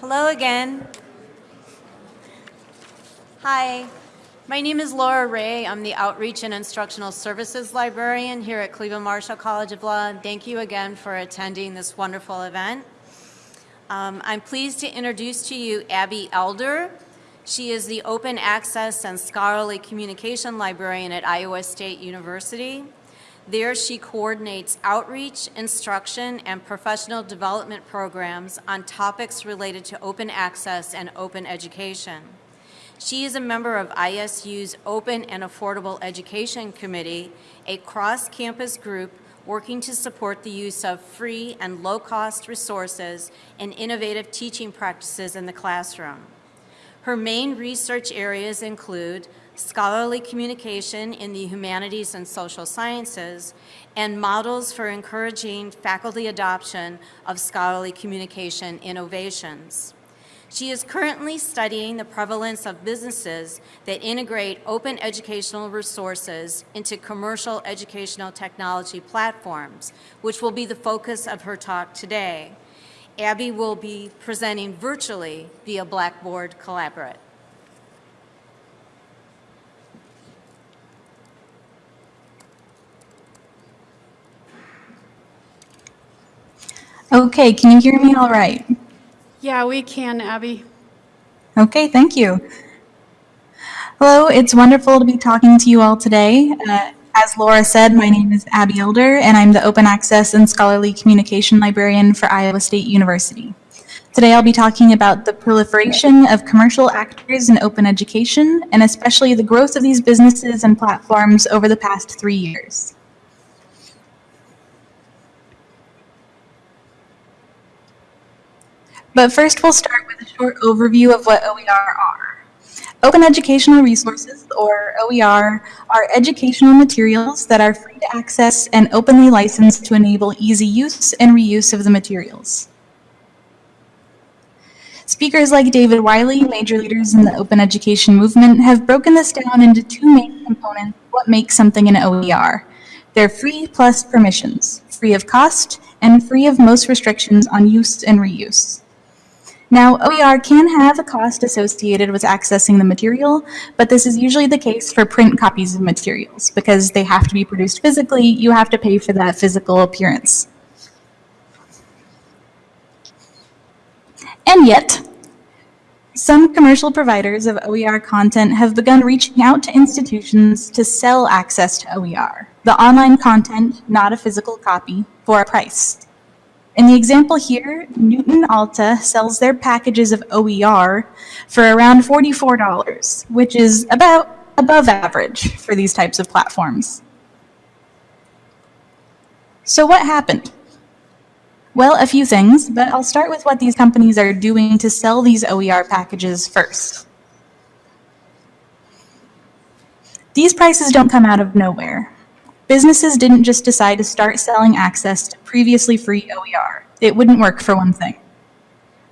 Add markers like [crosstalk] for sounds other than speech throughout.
Hello again. Hi, my name is Laura Ray. I'm the Outreach and Instructional Services Librarian here at Cleveland Marshall College of Law. Thank you again for attending this wonderful event. Um, I'm pleased to introduce to you Abbey Elder. She is the Open Access and Scholarly Communication Librarian at Iowa State University. There, she coordinates outreach, instruction, and professional development programs on topics related to open access and open education. She is a member of ISU's Open and Affordable Education Committee, a cross-campus group working to support the use of free and low-cost resources and innovative teaching practices in the classroom. Her main research areas include scholarly communication in the humanities and social sciences, and models for encouraging faculty adoption of scholarly communication innovations. She is currently studying the prevalence of businesses that integrate open educational resources into commercial educational technology platforms, which will be the focus of her talk today. Abbey will be presenting virtually via Blackboard Collaborate. Okay, can you hear me all right? Yeah, we can, Abbey. Okay, thank you. Hello, it's wonderful to be talking to you all today. Uh, as Laura said, my name is Abbey Elder, and I'm the Open Access and Scholarly Communication Librarian for Iowa State University. Today I'll be talking about the proliferation of commercial actors in open education, and especially the growth of these businesses and platforms over the past three years. But first we'll start with a short overview of what OER are. Open Educational Resources, or OER, are educational materials that are free to access and openly licensed to enable easy use and reuse of the materials. Speakers like David Wiley, major leaders in the open education movement, have broken this down into two main components what makes something an OER. They're free plus permissions, free of cost, and free of most restrictions on use and reuse. Now, OER can have a cost associated with accessing the material, but this is usually the case for print copies of materials. Because they have to be produced physically, you have to pay for that physical appearance. And yet, some commercial providers of OER content have begun reaching out to institutions to sell access to OER, the online content, not a physical copy, for a price. In the example here, Knewton Alta sells their packages of OER for around $44, which is about above average for these types of platforms. So what happened? Well, a few things, but I'll start with what these companies are doing to sell these OER packages first. These prices don't come out of nowhere. Businesses didn't just decide to start selling access to previously free OER. It wouldn't work for one thing.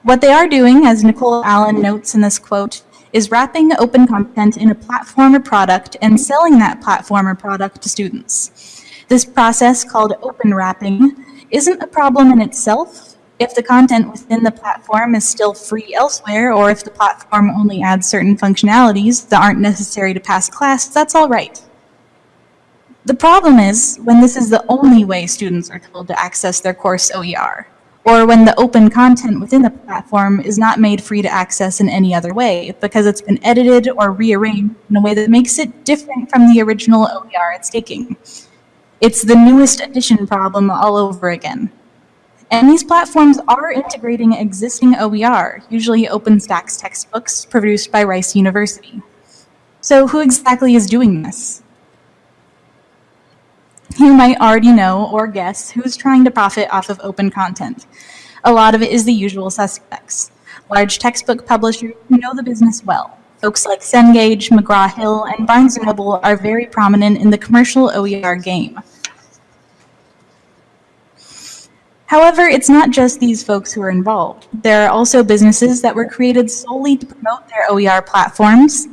What they are doing, as Nicole Allen notes in this quote, is wrapping open content in a platform or product and selling that platform or product to students. This process, called open wrapping, isn't a problem in itself if the content within the platform is still free elsewhere, or if the platform only adds certain functionalities that aren't necessary to pass class, that's all right. The problem is when this is the only way students are told to access their course OER, or when the open content within the platform is not made free to access in any other way because it's been edited or rearranged in a way that makes it different from the original OER it's taking. It's the newest edition problem all over again. And these platforms are integrating existing OER, usually OpenStax textbooks produced by Rice University. So who exactly is doing this? You might already know or guess who's trying to profit off of open content. A lot of it is the usual suspects. Large textbook publishers who know the business well. Folks like Cengage, McGraw-Hill, and Barnes & Noble are very prominent in the commercial OER game. However, it's not just these folks who are involved. There are also businesses that were created solely to promote their OER platforms,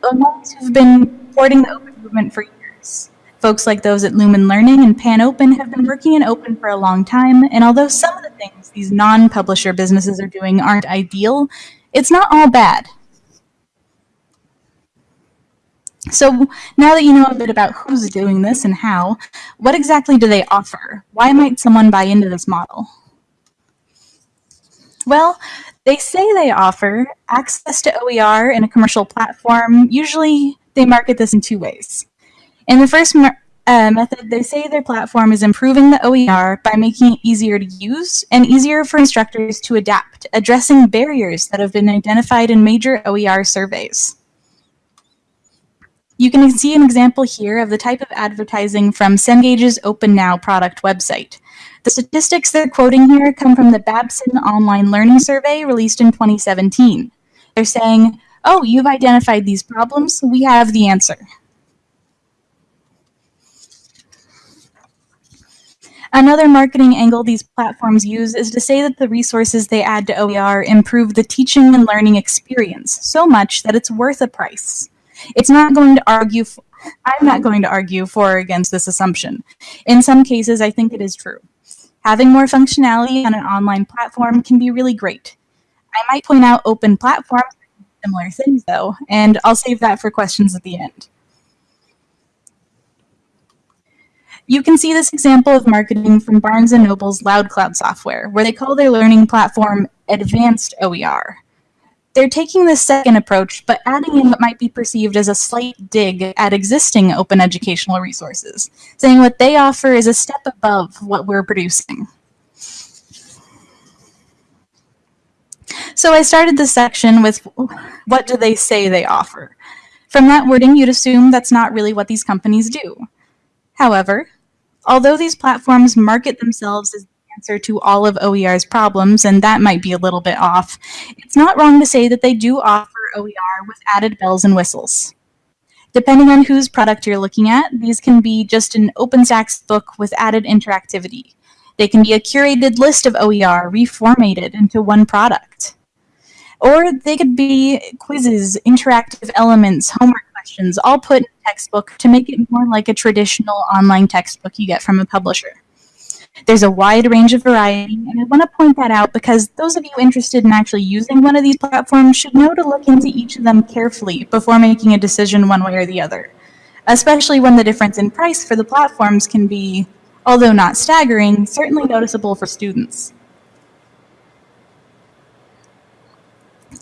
the ones who've been supporting the open movement for years. Folks like those at Lumen Learning and PanOpen have been working in open for a long time, and although some of the things these non-publisher businesses are doing aren't ideal, it's not all bad. So now that you know a bit about who's doing this and how, what exactly do they offer? Why might someone buy into this model? Well, they say they offer access to OER in a commercial platform. Usually they market this in two ways. In the first uh, method, they say their platform is improving the OER by making it easier to use and easier for instructors to adapt, addressing barriers that have been identified in major OER surveys. You can see an example here of the type of advertising from Cengage's OpenNow product website. The statistics they're quoting here come from the Babson Online Learning Survey released in 2017. They're saying, oh, you've identified these problems, we have the answer. Another marketing angle these platforms use is to say that the resources they add to OER improve the teaching and learning experience so much that it's worth a price. It's not going to argue, I'm not going to argue for or against this assumption. In some cases, I think it is true. Having more functionality on an online platform can be really great. I might point out open platforms similar things though, and I'll save that for questions at the end. You can see this example of marketing from Barnes & Noble's LoudCloud software, where they call their learning platform Advanced OER. They're taking this second approach, but adding in what might be perceived as a slight dig at existing open educational resources, saying what they offer is a step above what we're producing. So I started this section with what do they say they offer? From that wording, you'd assume that's not really what these companies do. However, although these platforms market themselves as the answer to all of OER's problems, and that might be a little bit off, it's not wrong to say that they do offer OER with added bells and whistles. Depending on whose product you're looking at, these can be just an OpenStax book with added interactivity. They can be a curated list of OER reformatted into one product. Or they could be quizzes, interactive elements, homework questions, all put textbook to make it more like a traditional online textbook you get from a publisher. There's a wide range of variety, and I want to point that out because those of you interested in actually using one of these platforms should know to look into each of them carefully before making a decision one way or the other, especially when the difference in price for the platforms can be, although not staggering, certainly noticeable for students.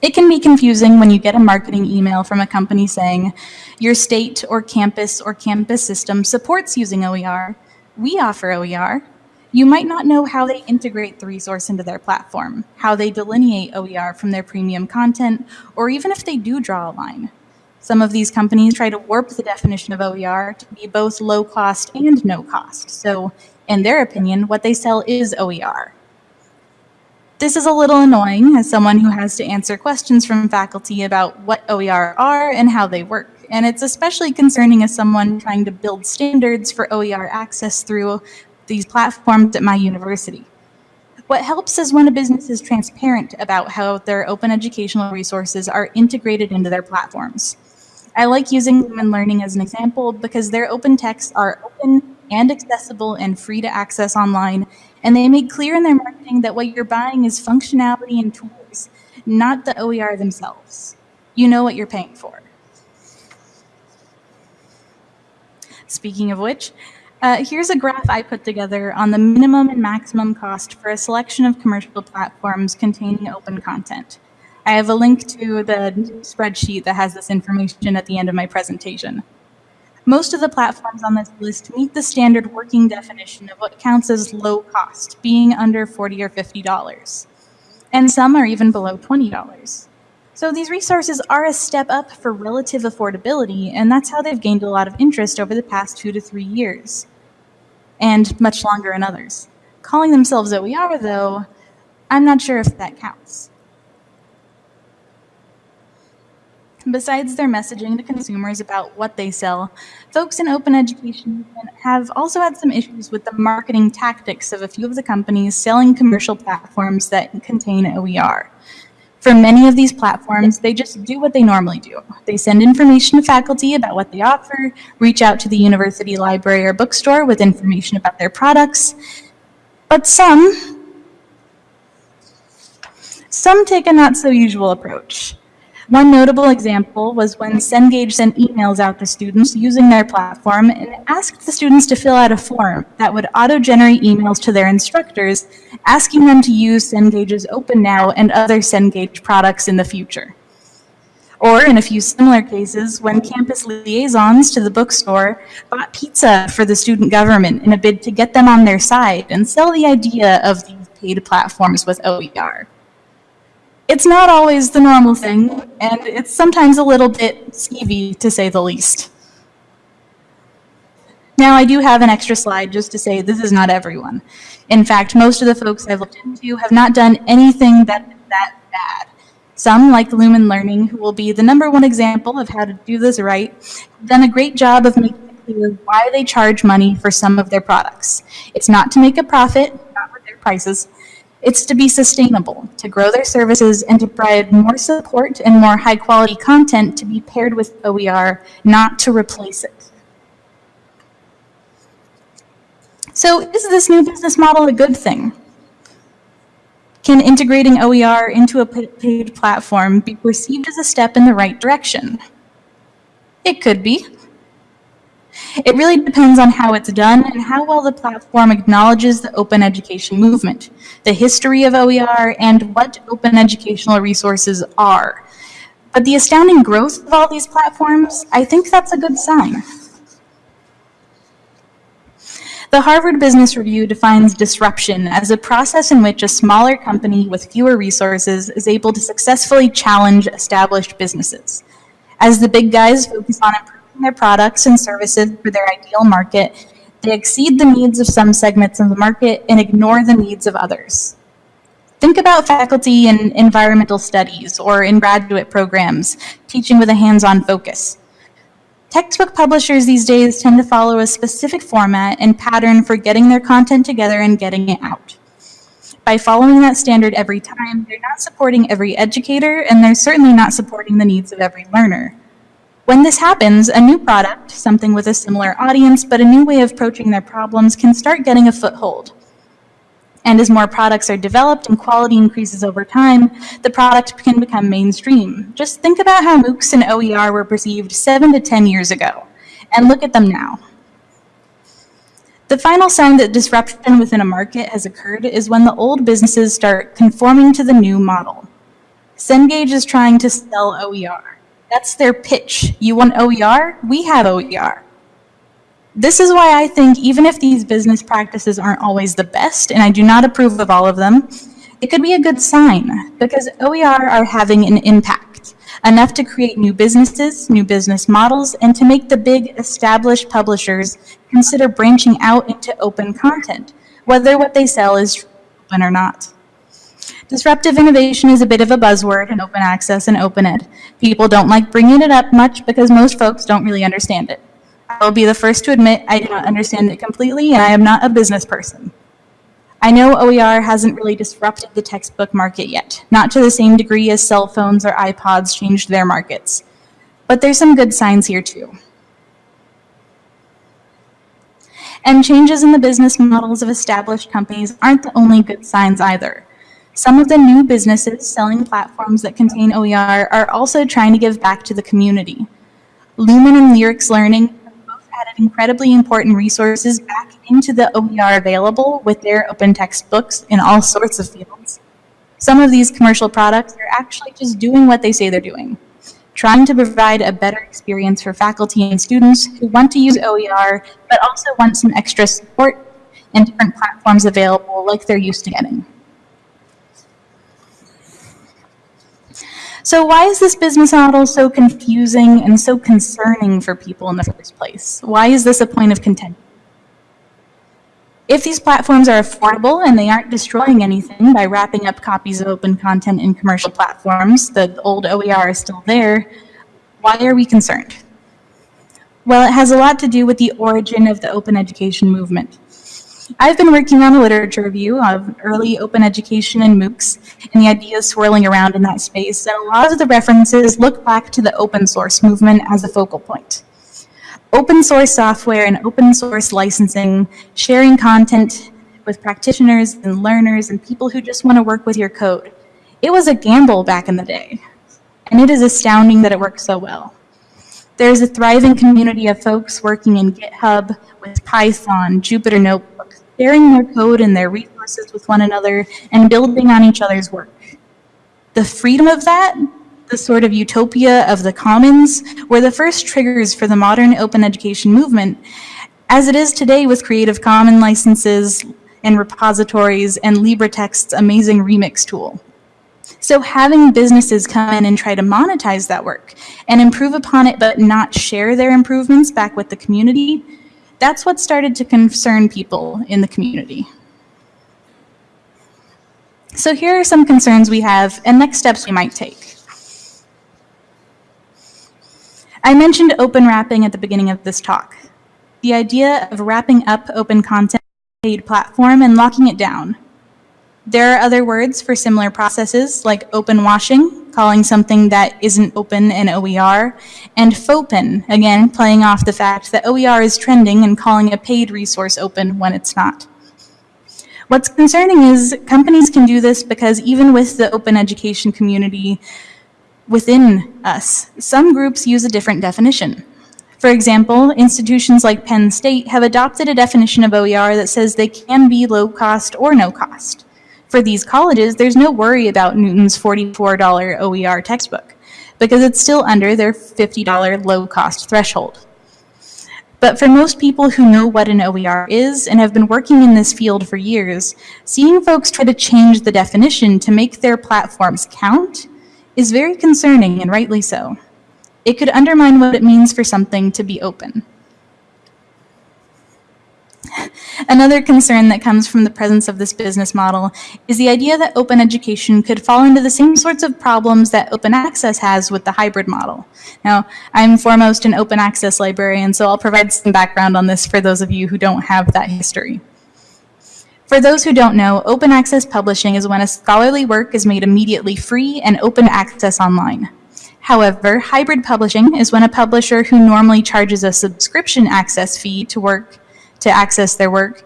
It can be confusing when you get a marketing email from a company saying, your state or campus or campus system supports using OER. We offer OER. You might not know how they integrate the resource into their platform, how they delineate OER from their premium content, or even if they do draw a line. Some of these companies try to warp the definition of OER to be both low cost and no cost. So in their opinion, what they sell is OER. This is a little annoying as someone who has to answer questions from faculty about what OER are and how they work. And it's especially concerning as someone trying to build standards for OER access through these platforms at my university. What helps is when a business is transparent about how their open educational resources are integrated into their platforms. I like using Lumen Learning as an example because their open texts are open and accessible and free to access online, and they make clear in their marketing that what you're buying is functionality and tools, not the OER themselves. You know what you're paying for. Speaking of which, uh, here's a graph I put together on the minimum and maximum cost for a selection of commercial platforms containing open content. I have a link to the spreadsheet that has this information at the end of my presentation. Most of the platforms on this list meet the standard working definition of what counts as low cost, being under 40 or $50. And some are even below $20. So these resources are a step up for relative affordability, and that's how they've gained a lot of interest over the past two to three years, and much longer in others. Calling themselves OER, though, I'm not sure if that counts. Besides their messaging to consumers about what they sell, folks in open education have also had some issues with the marketing tactics of a few of the companies selling commercial platforms that contain OER. For many of these platforms, they just do what they normally do. They send information to faculty about what they offer, reach out to the university library or bookstore with information about their products. But some Some take a not so usual approach. One notable example was when Cengage sent emails out to students using their platform and asked the students to fill out a form that would auto-generate emails to their instructors, asking them to use Cengage's OpenNow and other Cengage products in the future. Or in a few similar cases, when campus liaisons to the bookstore bought pizza for the student government in a bid to get them on their side and sell the idea of these paid platforms with OER. It's not always the normal thing, and it's sometimes a little bit skeevy, to say the least. Now, I do have an extra slide just to say this is not everyone. In fact, most of the folks I've looked into have not done anything that that bad. Some, like Lumen Learning, who will be the number one example of how to do this right, have done a great job of making it clear why they charge money for some of their products. It's not to make a profit, not with their prices, it's to be sustainable, to grow their services, and to provide more support and more high quality content to be paired with OER, not to replace it. So is this new business model a good thing? Can integrating OER into a paid platform be perceived as a step in the right direction? It could be. It really depends on how it's done and how well the platform acknowledges the open education movement, the history of OER, and what open educational resources are. But the astounding growth of all these platforms, I think that's a good sign. The Harvard Business Review defines disruption as a process in which a smaller company with fewer resources is able to successfully challenge established businesses. As the big guys focus on improving their products and services for their ideal market, they exceed the needs of some segments of the market and ignore the needs of others. Think about faculty in environmental studies or in graduate programs, teaching with a hands-on focus. Textbook publishers these days tend to follow a specific format and pattern for getting their content together and getting it out. By following that standard every time, they're not supporting every educator, and they're certainly not supporting the needs of every learner. When this happens, a new product, something with a similar audience but a new way of approaching their problems, can start getting a foothold. And as more products are developed and quality increases over time, the product can become mainstream. Just think about how MOOCs and OER were perceived seven to 10 years ago, and look at them now. The final sign that disruption within a market has occurred is when the old businesses start conforming to the new model. Cengage is trying to sell OER. That's their pitch. You want OER? We have OER. This is why I think even if these business practices aren't always the best, and I do not approve of all of them, it could be a good sign because OER are having an impact, enough to create new businesses, new business models, and to make the big established publishers consider branching out into open content, whether what they sell is open or not. Disruptive innovation is a bit of a buzzword in open access and open ed. People don't like bringing it up much because most folks don't really understand it. I will be the first to admit I do not understand it completely and I am not a business person. I know OER hasn't really disrupted the textbook market yet, not to the same degree as cell phones or iPods changed their markets. But there's some good signs here too. And changes in the business models of established companies aren't the only good signs either. Some of the new businesses selling platforms that contain OER are also trying to give back to the community. Lumen and Lyryx Learning have both added incredibly important resources back into the OER available with their open textbooks in all sorts of fields. Some of these commercial products are actually just doing what they say they're doing, trying to provide a better experience for faculty and students who want to use OER, but also want some extra support and different platforms available like they're used to getting. So why is this business model so confusing and so concerning for people in the first place? Why is this a point of contention? If these platforms are affordable and they aren't destroying anything by wrapping up copies of open content in commercial platforms, the old OER is still there, why are we concerned? Well, it has a lot to do with the origin of the open education movement. I've been working on a literature review of early open education and MOOCs and the ideas swirling around in that space, and a lot of the references look back to the open source movement as a focal point. Open source software and open source licensing, sharing content with practitioners and learners and people who just want to work with your code. It was a gamble back in the day, and it is astounding that it works so well. There's a thriving community of folks working in GitHub with Python, Jupyter Notebooks, sharing their code and their resources with one another and building on each other's work. The freedom of that, the sort of utopia of the commons, were the first triggers for the modern open education movement, as it is today with Creative Commons licenses and repositories and LibreText's amazing remix tool. So having businesses come in and try to monetize that work and improve upon it but not share their improvements back with the community, that's what started to concern people in the community. So here are some concerns we have and next steps we might take. I mentioned open wrapping at the beginning of this talk. The idea of wrapping up open content paid platform and locking it down. There are other words for similar processes like open washing, calling something that isn't open an OER, and fauxpen, again playing off the fact that OER is trending and calling a paid resource open when it's not. What's concerning is companies can do this because even with the open education community within us, some groups use a different definition. For example, institutions like Penn State have adopted a definition of OER that says they can be low cost or no cost. For these colleges, there's no worry about Knewton's $44 OER textbook because it's still under their $50 low cost threshold. But for most people who know what an OER is and have been working in this field for years, seeing folks try to change the definition to make their platforms count is very concerning and rightly so. It could undermine what it means for something to be open. Another concern that comes from the presence of this business model is the idea that open education could fall into the same sorts of problems that open access has with the hybrid model. Now, I'm foremost an open access librarian, so I'll provide some background on this for those of you who don't have that history. For those who don't know, open access publishing is when a scholarly work is made immediately free and open access online. However, hybrid publishing is when a publisher who normally charges a subscription access fee to work to access their work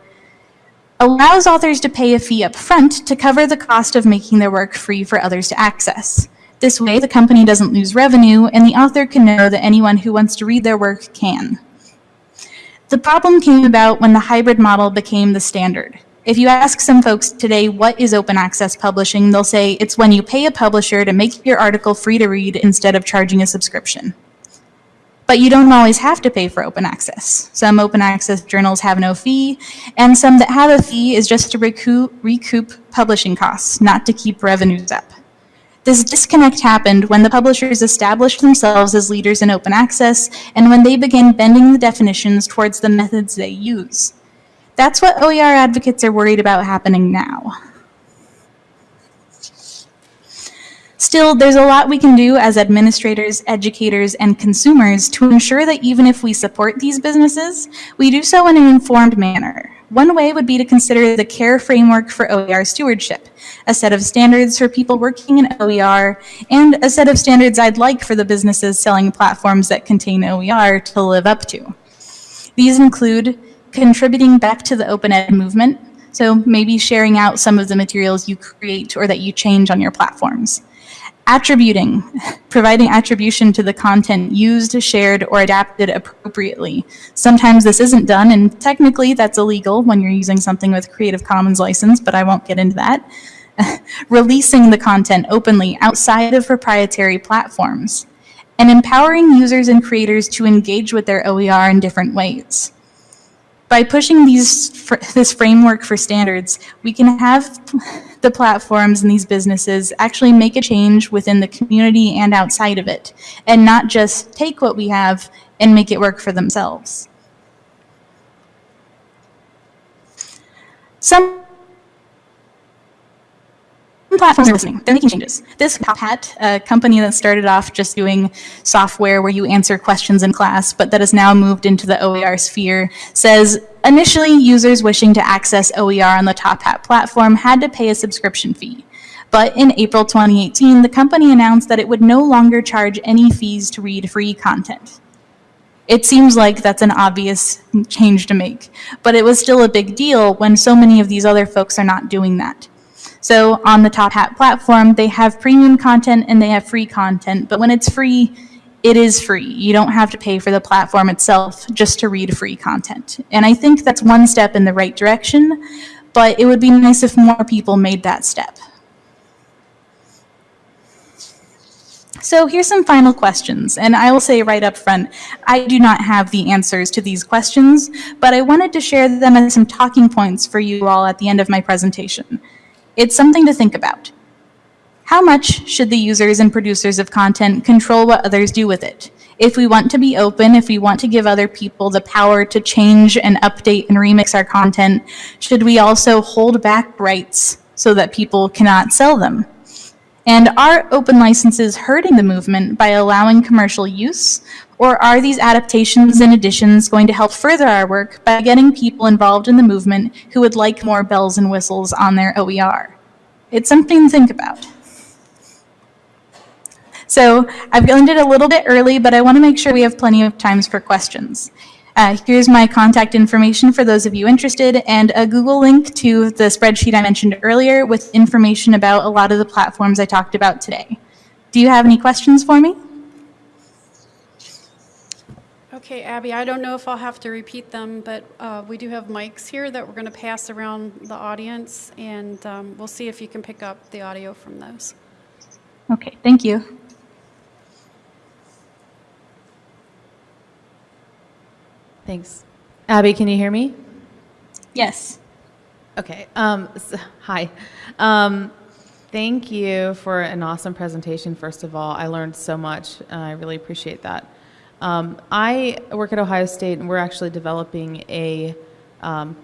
allows authors to pay a fee up front to cover the cost of making their work free for others to access. This way, the company doesn't lose revenue, and the author can know that anyone who wants to read their work can. The problem came about when the hybrid model became the standard. If you ask some folks today what is open access publishing, they'll say it's when you pay a publisher to make your article free to read instead of charging a subscription. But you don't always have to pay for open access. Some open access journals have no fee, and some that have a fee is just to recoup, recoup publishing costs, not to keep revenues up. This disconnect happened when the publishers established themselves as leaders in open access and when they began bending the definitions towards the methods they use. That's what OER advocates are worried about happening now. Still, there's a lot we can do as administrators, educators, and consumers to ensure that even if we support these businesses, we do so in an informed manner. One way would be to consider the CARE framework for OER stewardship, a set of standards for people working in OER, and a set of standards I'd like for the businesses selling platforms that contain OER to live up to. These include contributing back to the open ed movement, so maybe sharing out some of the materials you create or that you change on your platforms. Attributing, providing attribution to the content used, shared, or adapted appropriately. Sometimes this isn't done, and technically that's illegal when you're using something with Creative Commons license, but I won't get into that. [laughs] Releasing the content openly outside of proprietary platforms. And empowering users and creators to engage with their OER in different ways by pushing these this framework for standards, we can have the platforms and these businesses actually make a change within the community and outside of it, and not just take what we have and make it work for themselves. Some platforms are listening. They're making changes. This Top Hat, a company that started off just doing software where you answer questions in class, but that has now moved into the OER sphere, says initially users wishing to access OER on the Top Hat platform had to pay a subscription fee. But in April 2018, the company announced that it would no longer charge any fees to read free content. It seems like that's an obvious change to make, but it was still a big deal when so many of these other folks are not doing that. So on the Top Hat platform, they have premium content and they have free content, but when it's free, it is free. You don't have to pay for the platform itself just to read free content. And I think that's one step in the right direction, but it would be nice if more people made that step. So here's some final questions, and I will say right up front, I do not have the answers to these questions, but I wanted to share them as some talking points for you all at the end of my presentation. It's something to think about. How much should the users and producers of content control what others do with it? If we want to be open, if we want to give other people the power to change and update and remix our content, should we also hold back rights so that people cannot sell them? And are open licenses hurting the movement by allowing commercial use? Or are these adaptations and additions going to help further our work by getting people involved in the movement who would like more bells and whistles on their OER? It's something to think about. So I've ended a little bit early, but I want to make sure we have plenty of times for questions. Uh, here's my contact information for those of you interested and a Google link to the spreadsheet I mentioned earlier with information about a lot of the platforms I talked about today. Do you have any questions for me? Okay, Abbey, I don't know if I'll have to repeat them, but uh, we do have mics here that we're going to pass around the audience, and um, we'll see if you can pick up the audio from those. Okay, thank you. Thanks. Abbey, can you hear me? Yes. Okay. Um, s hi. Um, thank you for an awesome presentation, first of all. I learned so much, and I really appreciate that. Um, I work at Ohio State, and we're actually developing a um,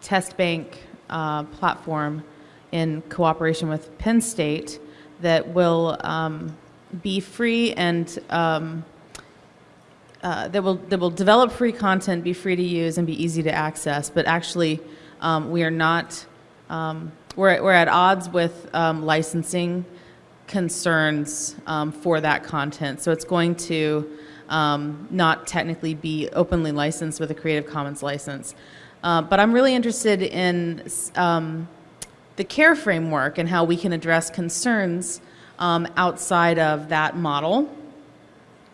test bank uh, platform in cooperation with Penn State that will um, be free and um, uh, that will that will develop free content, be free to use, and be easy to access. But actually, um, we are not. Um, we're we're at odds with licensing concerns for that content. So it's going to um, not technically be openly licensed with a Creative Commons license. Uh, but I'm really interested in um, the CARE framework and how we can address concerns um, outside of that model.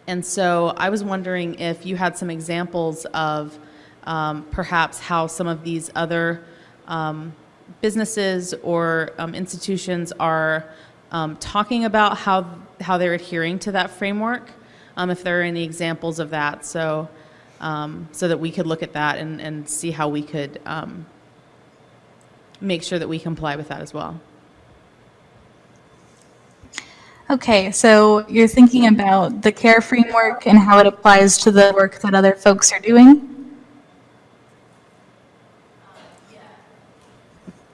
And so I was wondering if you had some examples of um, perhaps how some of these other um, businesses or um, institutions are um, talking about how, how they're adhering to that framework, um, if there are any examples of that, so, um, so that we could look at that and, and see how we could um, make sure that we comply with that as well. Okay, so you're thinking about the CARE framework and how it applies to the work that other folks are doing?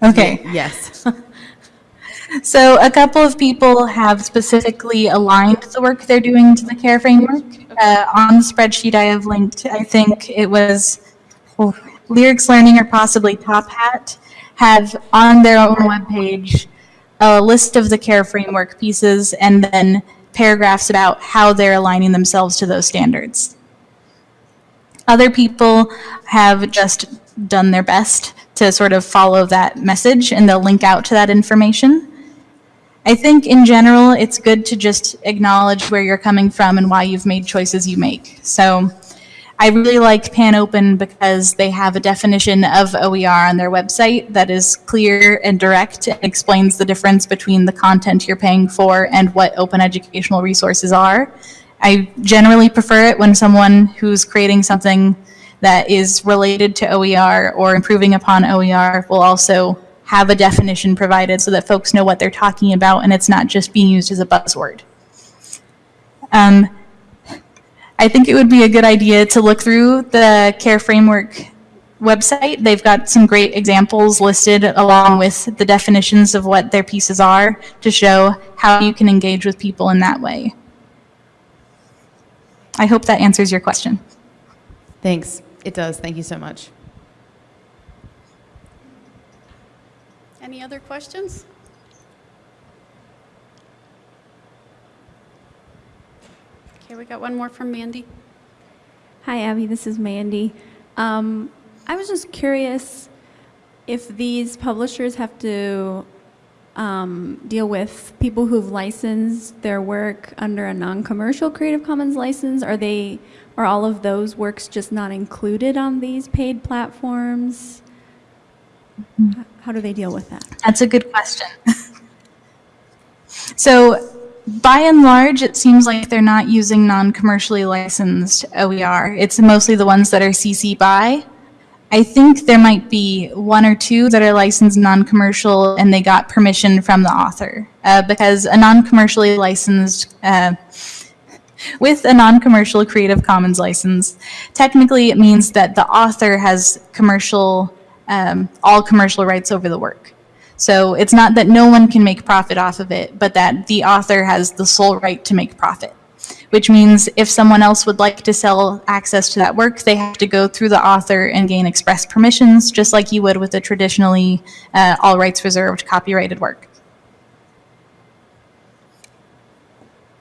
Okay. Yes. [laughs] So a couple of people have specifically aligned the work they're doing to the CARE framework. Uh, on the spreadsheet I have linked, I think it was Lyryx Learning or possibly Top Hat have on their own webpage a list of the CARE framework pieces and then paragraphs about how they're aligning themselves to those standards. Other people have just done their best to sort of follow that message and they'll link out to that information. I think in general, it's good to just acknowledge where you're coming from and why you've made choices you make. So I really like PanOpen because they have a definition of OER on their website that is clear and direct and explains the difference between the content you're paying for and what open educational resources are. I generally prefer it when someone who's creating something that is related to OER or improving upon OER will also have a definition provided so that folks know what they're talking about and it's not just being used as a buzzword. Um, I think it would be a good idea to look through the CARE Framework website. They've got some great examples listed along with the definitions of what their pieces are to show how you can engage with people in that way. I hope that answers your question. Thanks. It does. Thank you so much. Any other questions? Okay, we got one more from Mandy. Hi, Abbey. This is Mandy. Um, I was just curious if these publishers have to um, deal with people who've licensed their work under a non-commercial Creative Commons license? Are they, are all of those works just not included on these paid platforms? H- How do they deal with that? That's a good question. [laughs] so, by and large, it seems like they're not using non commercially licensed OER. It's mostly the ones that are CC by. I think there might be one or two that are licensed non commercial and they got permission from the author. Uh, because a non commercially licensed uh, [laughs] with a non-commercial Creative Commons license, technically it means that the author has commercial, um, all commercial rights over the work. So it's not that no one can make profit off of it, but that the author has the sole right to make profit. Which means if someone else would like to sell access to that work, they have to go through the author and gain express permissions, just like you would with a traditionally uh, all rights reserved copyrighted work.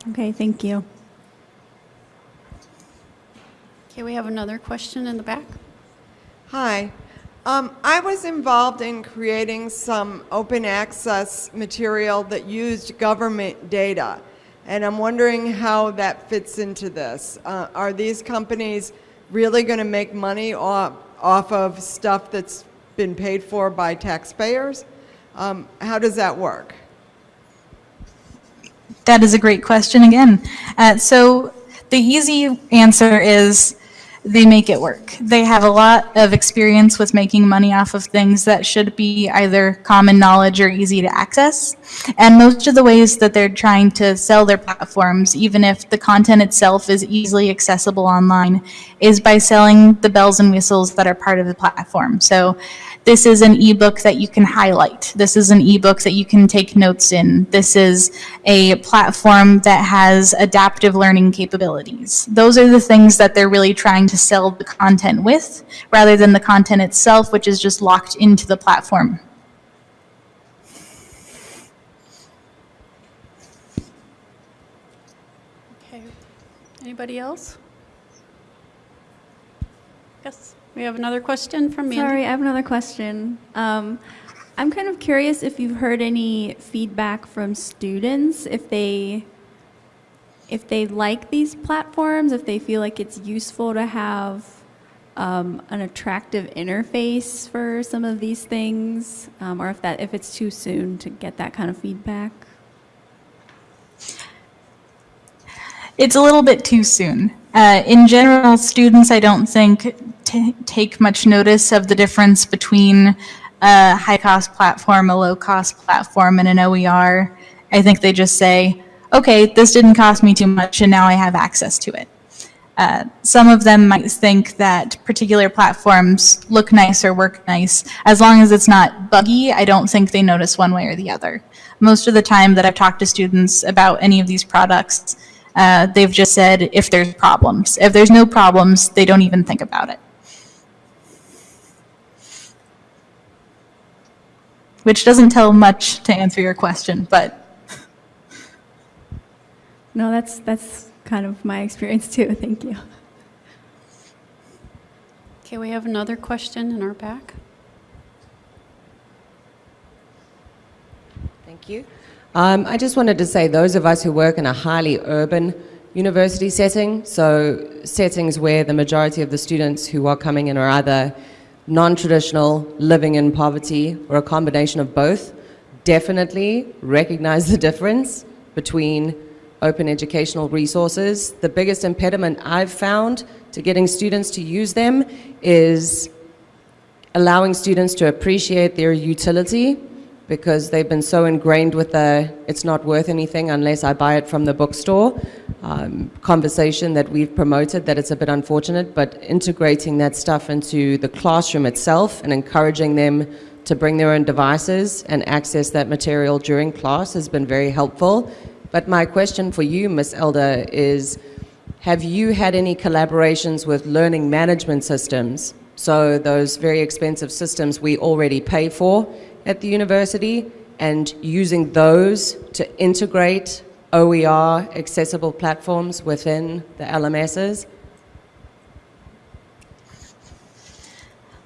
Okay, thank you. Okay, we have another question in the back. Hi. Um, I was involved in creating some open access material that used government data, and I'm wondering how that fits into this. Uh, are these companies really going to make money off, off of stuff that's been paid for by taxpayers? Um, how does that work? That is a great question again. Uh, so the easy answer is they make it work. They have a lot of experience with making money off of things that should be either common knowledge or easy to access. And most of the ways that they're trying to sell their platforms, even if the content itself is easily accessible online, is by selling the bells and whistles that are part of the platform. So this is an ebook that you can highlight. This is an ebook that you can take notes in. This is a platform that has adaptive learning capabilities. Those are the things that they're really trying to sell the content with, rather than the content itself, which is just locked into the platform. Okay, anybody else? Yes, we have another question from Mandy. Sorry, I have another question. Um, I'm kind of curious if you've heard any feedback from students, if they, if they like these platforms, if they feel like it's useful to have um, an attractive interface for some of these things, um, or if that, if it's too soon to get that kind of feedback. It's a little bit too soon. Uh, in general, students, I don't think, t- take much notice of the difference between a high cost platform, a low cost platform, and an OER. I think they just say, okay, this didn't cost me too much, and now I have access to it. Uh, some of them might think that particular platforms look nice or work nice. As long as it's not buggy, I don't think they notice one way or the other. Most of the time that I've talked to students about any of these products, uh, they've just said if there's problems. If there's no problems, they don't even think about it. Which doesn't tell much to answer your question, but No, that's, that's kind of my experience too. [laughs] Thank you. Okay, we have another question in our back. Thank you. Um, I just wanted to say those of us who work in a highly urban university setting, so settings where the majority of the students who are coming in are either non-traditional, living in poverty, or a combination of both, definitely recognize the difference between open educational resources. The biggest impediment I've found to getting students to use them is allowing students to appreciate their utility because they've been so ingrained with the it's not worth anything unless I buy it from the bookstore um, conversation that we've promoted that it's a bit unfortunate, but integrating that stuff into the classroom itself and encouraging them to bring their own devices and access that material during class has been very helpful. But my question for you, Ms. Elder, is have you had any collaborations with learning management systems? So those very expensive systems we already pay for at the university and using those to integrate OER accessible platforms within the LMSs?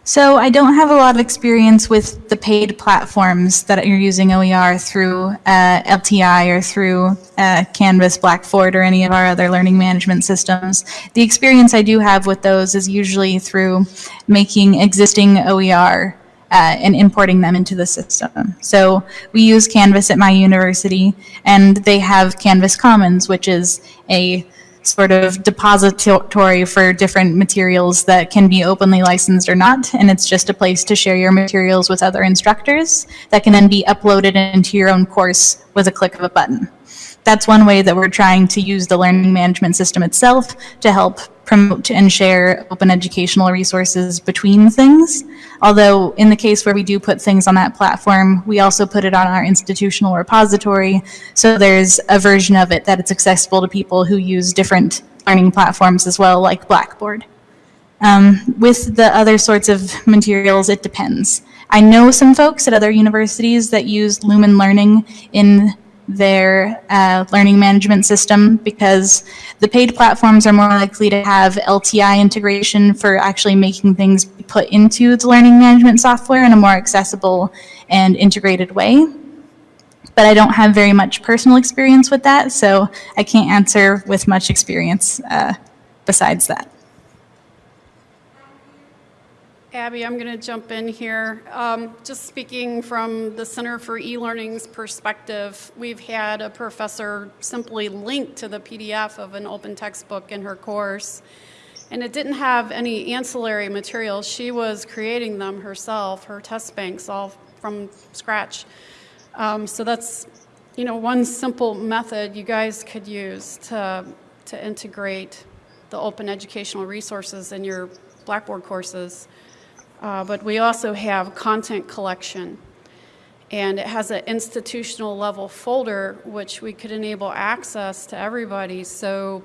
So I don't have a lot of experience with the paid platforms that you're using OER through uh, LTI or through uh, Canvas, Blackboard, or any of our other learning management systems. The experience I do have with those is usually through making existing OER uh, and importing them into the system. So we use Canvas at my university, and they have Canvas Commons, which is a sort of depository for different materials that can be openly licensed or not, and it's just a place to share your materials with other instructors that can then be uploaded into your own course with a click of a button. That's one way that we're trying to use the learning management system itself to help promote and share open educational resources between things. Although in the case where we do put things on that platform, we also put it on our institutional repository. So there's a version of it that it's accessible to people who use different learning platforms as well, like Blackboard. Um, with the other sorts of materials, it depends. I know some folks at other universities that use Lumen Learning in their uh, learning management system because the paid platforms are more likely to have LTI integration for actually making things put into the learning management software in a more accessible and integrated way. But I don't have very much personal experience with that, so I can't answer with much experience uh, besides that. Abbey, I'm going to jump in here. Um, Just speaking from the Center for E-Learning's perspective, we've had a professor simply link to the PDF of an open textbook in her course, and it didn't have any ancillary materials. She was creating them herself, her test banks, all from scratch. Um, So that's, you know, one simple method you guys could use to, to integrate the open educational resources in your Blackboard courses. Uh, But we also have content collection. And it has an institutional level folder, which we could enable access to everybody. So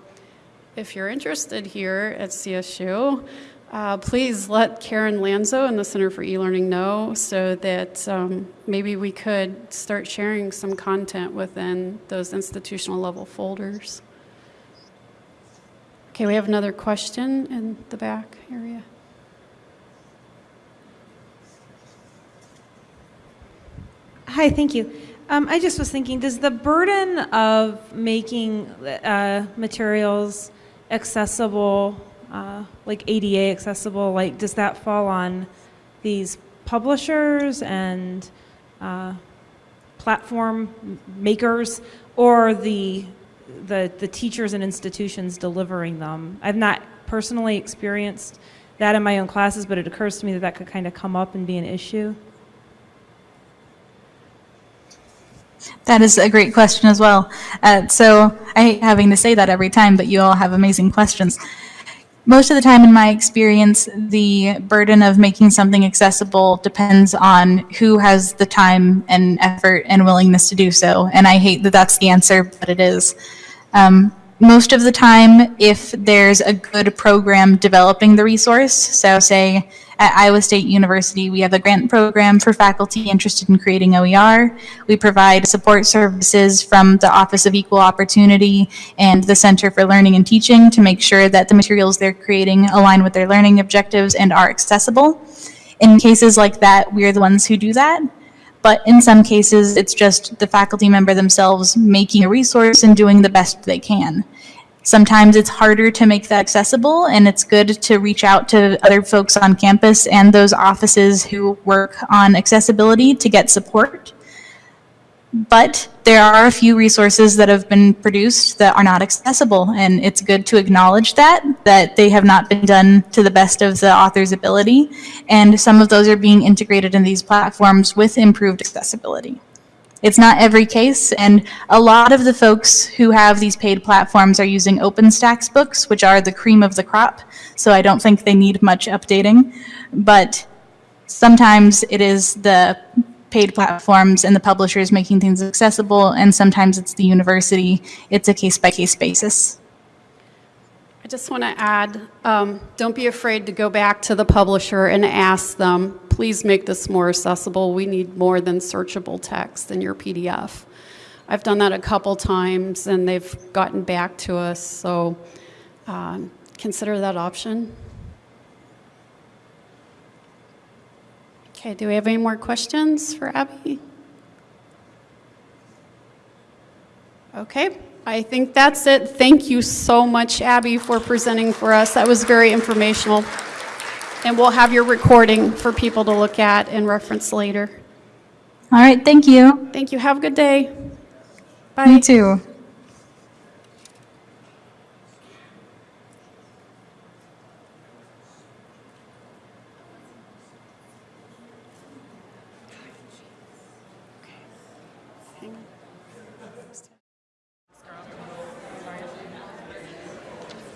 if you're interested here at CSU, uh, please let Karen Lanzo and the Center for E-Learning know so that um, maybe we could start sharing some content within those institutional level folders. Okay, we have another question in the back area. Hi, thank you. Um, I just was thinking, does the burden of making uh, materials accessible, uh, like ADA accessible, like does that fall on these publishers and uh, platform makers, or the the the teachers and institutions delivering them? I've not personally experienced that in my own classes, but it occurs to me that that could kind of come up and be an issue. That is a great question as well. Uh, so I hate having to say that every time, but you all have amazing questions. Most of the time, in my experience, the burden of making something accessible depends on who has the time and effort and willingness to do so. And I hate that that's the answer, but it is. Um, most of the time, if there's a good program developing the resource, so say at Iowa State University, we have a grant program for faculty interested in creating OER. We provide support services from the Office of Equal Opportunity and the Center for Learning and Teaching to make sure that the materials they're creating align with their learning objectives and are accessible. In cases like that, we're the ones who do that. But in some cases, it's just the faculty member themselves making a resource and doing the best they can. Sometimes it's harder to make that accessible, and it's good to reach out to other folks on campus and those offices who work on accessibility to get support. But there are a few resources that have been produced that are not accessible, and it's good to acknowledge that, that they have not been done to the best of the author's ability, and some of those are being integrated in these platforms with improved accessibility. It's not every case, and a lot of the folks who have these paid platforms are using OpenStax books, which are the cream of the crop, so I don't think they need much updating. But sometimes it is the paid platforms and the publishers making things accessible, and sometimes it's the university. It's a case-by-case basis. I just want to add, um, don't be afraid to go back to the publisher and ask them, please make this more accessible. We need more than searchable text in your PDF. I've done that a couple times and they've gotten back to us, so um, consider that option. Okay, do we have any more questions for Abbey? Okay, I think that's it. Thank you so much, Abbey, for presenting for us. That was very informational. And we'll have your recording for people to look at and reference later. All right, thank you. Thank you. Have a good day. Bye. You too.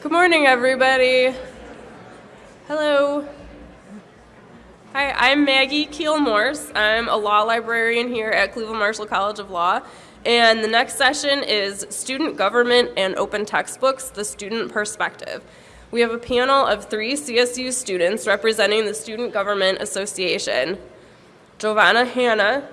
Good morning, everybody. Hello. Hi, I'm Maggie Keel Morse. I'm a law librarian here at Cleveland Marshall College of Law. And the next session is Student Government and Open Textbooks, the Student Perspective. We have a panel of three CSU students representing the Student Government Association. Giovanna Hanna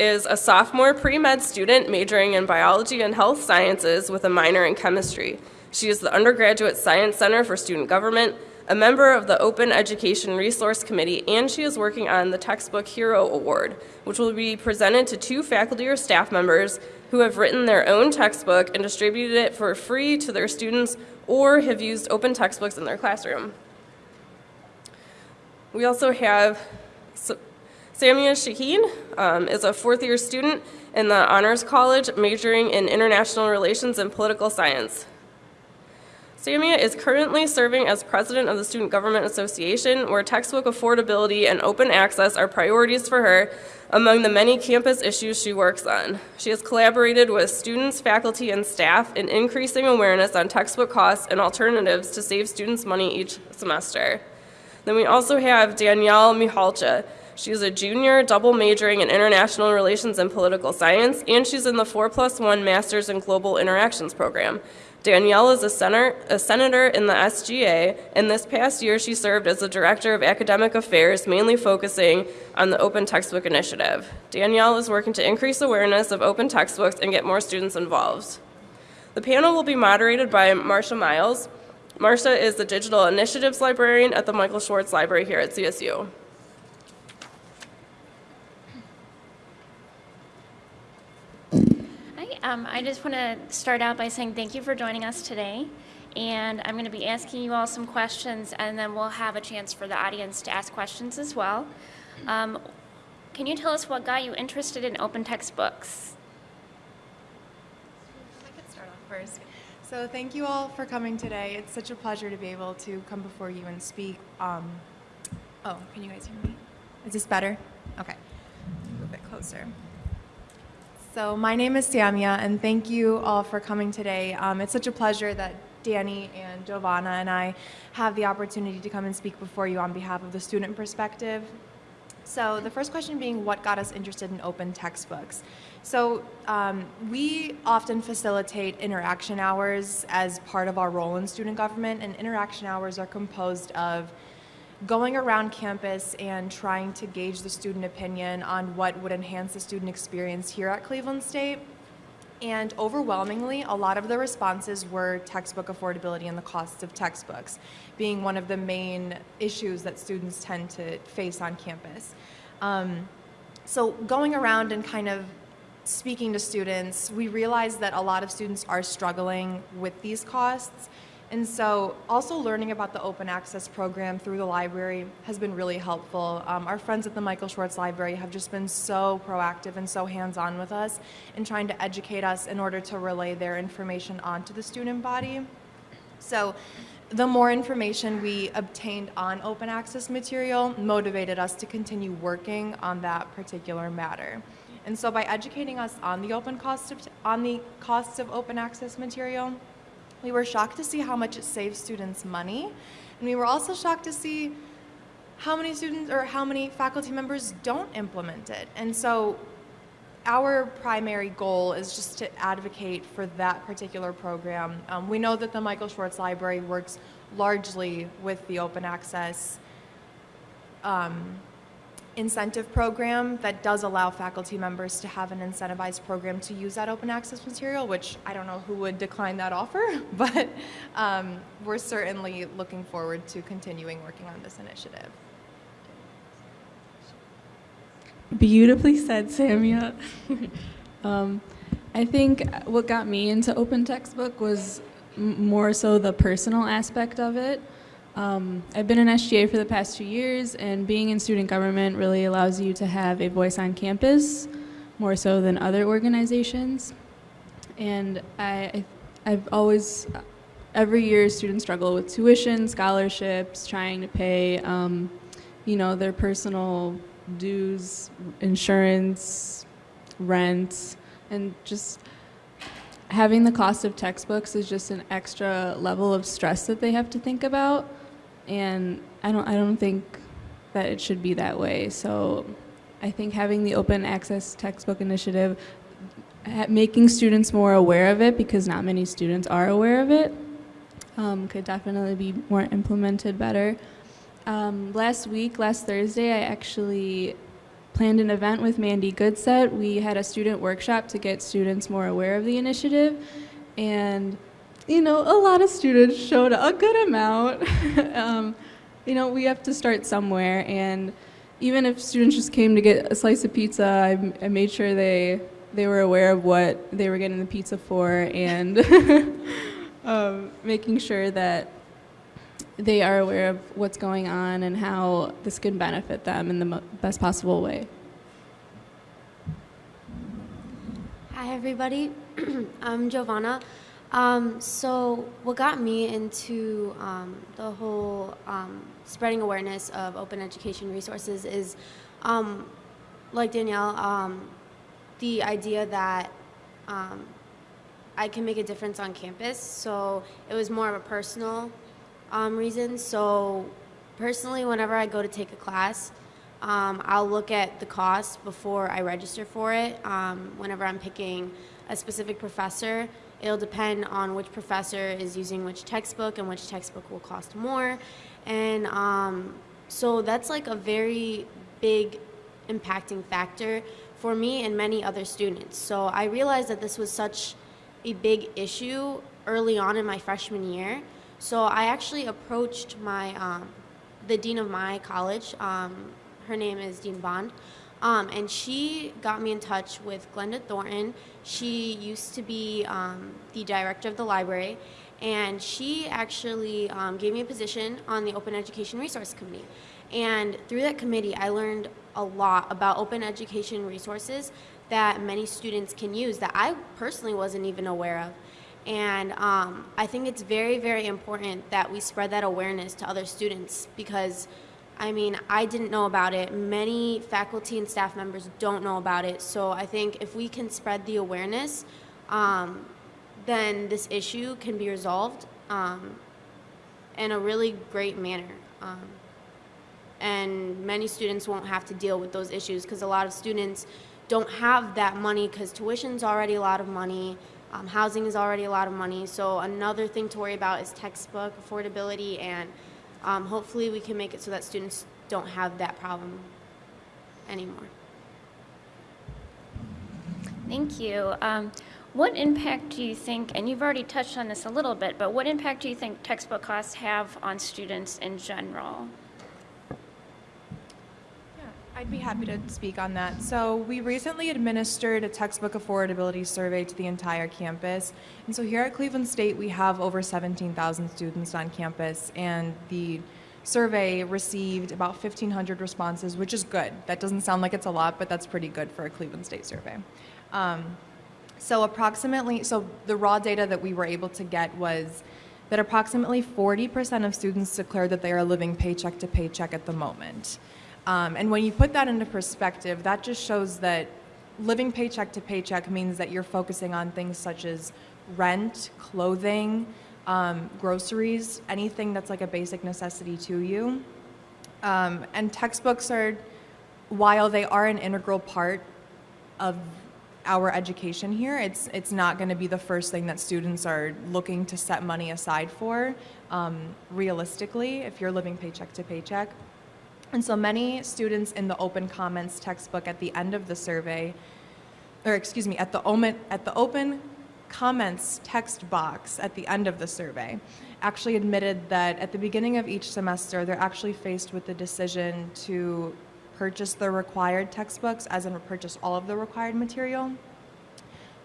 is a sophomore pre-med student majoring in biology and health sciences with a minor in chemistry. She is the Undergraduate Science Center for Student Government, a member of the Open Education Resource Committee, and she is working on the Textbook Hero Award, which will be presented to two faculty or staff members who have written their own textbook and distributed it for free to their students or have used open textbooks in their classroom. We also have Samia Shaheen um, is a fourth year student in the Honors College majoring in International Relations and Political Science. Samia is currently serving as president of the Student Government Association, where textbook affordability and open access are priorities for her among the many campus issues she works on. She has collaborated with students, faculty, and staff in increasing awareness on textbook costs and alternatives to save students money each semester. Then we also have Danielle Mihalcha. She's a junior, double majoring in international relations and political science, and she's in the 4 plus 1 Masters in Global Interactions program. Danielle is a, senator, a senator in the SGA, and this past year she served as the Director of Academic Affairs, mainly focusing on the Open Textbook Initiative. Danielle is working to increase awareness of open textbooks and get more students involved. The panel will be moderated by Marsha Miles. Marsha is the Digital Initiatives Librarian at the Michael Schwartz Library here at CSU. Um, I just want to start out by saying thank you for joining us today. And I'm going to be asking you all some questions, and then we'll have a chance for the audience to ask questions as well. Um, can you tell us what got you interested in open textbooks? I could start off first. So thank you all for coming today. It's such a pleasure to be able to come before you and speak. Um, oh, can you guys hear me? Is this better? Okay. A little bit closer. So my name is Samia, and thank you all for coming today. Um, it's such a pleasure that Danny and Giovanna and I have the opportunity to come and speak before you on behalf of the student perspective. So the first question being, what got us interested in open textbooks? So um, we often facilitate interaction hours as part of our role in student government, and interaction hours are composed of going around campus and trying to gauge the student opinion on what would enhance the student experience here at Cleveland State. And overwhelmingly, a lot of the responses were textbook affordability and the costs of textbooks being one of the main issues that students tend to face on campus. Um, so going around and kind of speaking to students, we realized that a lot of students are struggling with these costs. And so also learning about the open access program through the library has been really helpful. Um, our friends at the Michael Schwartz Library have just been so proactive and so hands-on with us in trying to educate us in order to relay their information onto the student body. So the more information we obtained on open access material motivated us to continue working on that particular matter. And so by educating us on the open cost of, on the costs of open access material, we were shocked to see how much it saves students money. And we were also shocked to see how many students or how many faculty members don't implement it. And so our primary goal is just to advocate for that particular program. Um, we know that the Michael Schwartz Library works largely with the open access um, incentive program that does allow faculty members to have an incentivized program to use that open access material, which I don't know who would decline that offer, [laughs] but um, we're certainly looking forward to continuing working on this initiative. Beautifully said, Samia. [laughs] um, I think what got me into open textbook was more so the personal aspect of it. Um, I've been an SGA for the past two years, and being in student government really allows you to have a voice on campus more so than other organizations. And I, I've always, every year, students struggle with tuition, scholarships, trying to pay, um, you know, their personal dues, insurance, rent, and just having the cost of textbooks is just an extra level of stress that they have to think about. And I don't, I don't think that it should be that way. So I think having the open access textbook initiative, making students more aware of it because not many students are aware of it, um, could definitely be more implemented better. Um, last week, last Thursday, I actually planned an event with Mandy Goodset. We had a student workshop to get students more aware of the initiative, and you know, a lot of students showed a good amount. [laughs] um, you know, we have to start somewhere, and even if students just came to get a slice of pizza, I, I made sure they they were aware of what they were getting the pizza for, and [laughs] um, making sure that they are aware of what's going on and how this can benefit them in the best possible way. Hi, everybody. [clears throat] I'm Giovanna. Um, so, what got me into um, the whole um, spreading awareness of open education resources is, um, like Danielle, um, the idea that um, I can make a difference on campus. So, it was more of a personal reason. So, personally, whenever I go to take a class, I'll look at the cost before I register for it. Whenever I'm picking a specific professor, it'll depend on which professor is using which textbook and which textbook will cost more. And um, so that's like a very big impacting factor for me and many other students. So I realized that this was such a big issue early on in my freshman year. So I actually approached my um, the dean of my college. Um, her name is Dean Bond. Um, and she got me in touch with Glenda Thornton. She used to be um, the director of the library, and she actually um, gave me a position on the Open Education Resource Committee. And through that committee, I learned a lot about open education resources that many students can use that I personally wasn't even aware of. And um, I think it's very, very important that we spread that awareness to other students because I mean, I didn't know about it. Many faculty and staff members don't know about it. So I think if we can spread the awareness, um, then this issue can be resolved um, in a really great manner. Um, and many students won't have to deal with those issues because a lot of students don't have that money because tuition's already a lot of money. Um, housing is already a lot of money. So another thing to worry about is textbook affordability and um, hopefully we can make it so that students don't have that problem anymore. Thank you. Um, what impact do you think, and you've already touched on this a little bit, but what impact do you think textbook costs have on students in general? I'd be happy to speak on that. So, we recently administered a textbook affordability survey to the entire campus. And so, here at Cleveland State, we have over 17,000 students on campus, and the survey received about 1,500 responses, which is good. That doesn't sound like it's a lot, but that's pretty good for a Cleveland State survey. Um, so, approximately, so the raw data that we were able to get was that approximately 40% of students declared that they are living paycheck to paycheck at the moment. Um, and when you put that into perspective, that just shows that living paycheck to paycheck means that you're focusing on things such as rent, clothing, um, groceries, anything that's like a basic necessity to you. Um, and textbooks are, while they are an integral part of our education here, it's it's not going to be the first thing that students are looking to set money aside for. Um, realistically, if you're living paycheck to paycheck. And so many students in the open comments textbook at the end of the survey, or excuse me, at the open, at the open comments text box at the end of the survey, actually admitted that at the beginning of each semester, they're actually faced with the decision to purchase the required textbooks, as in purchase all of the required material,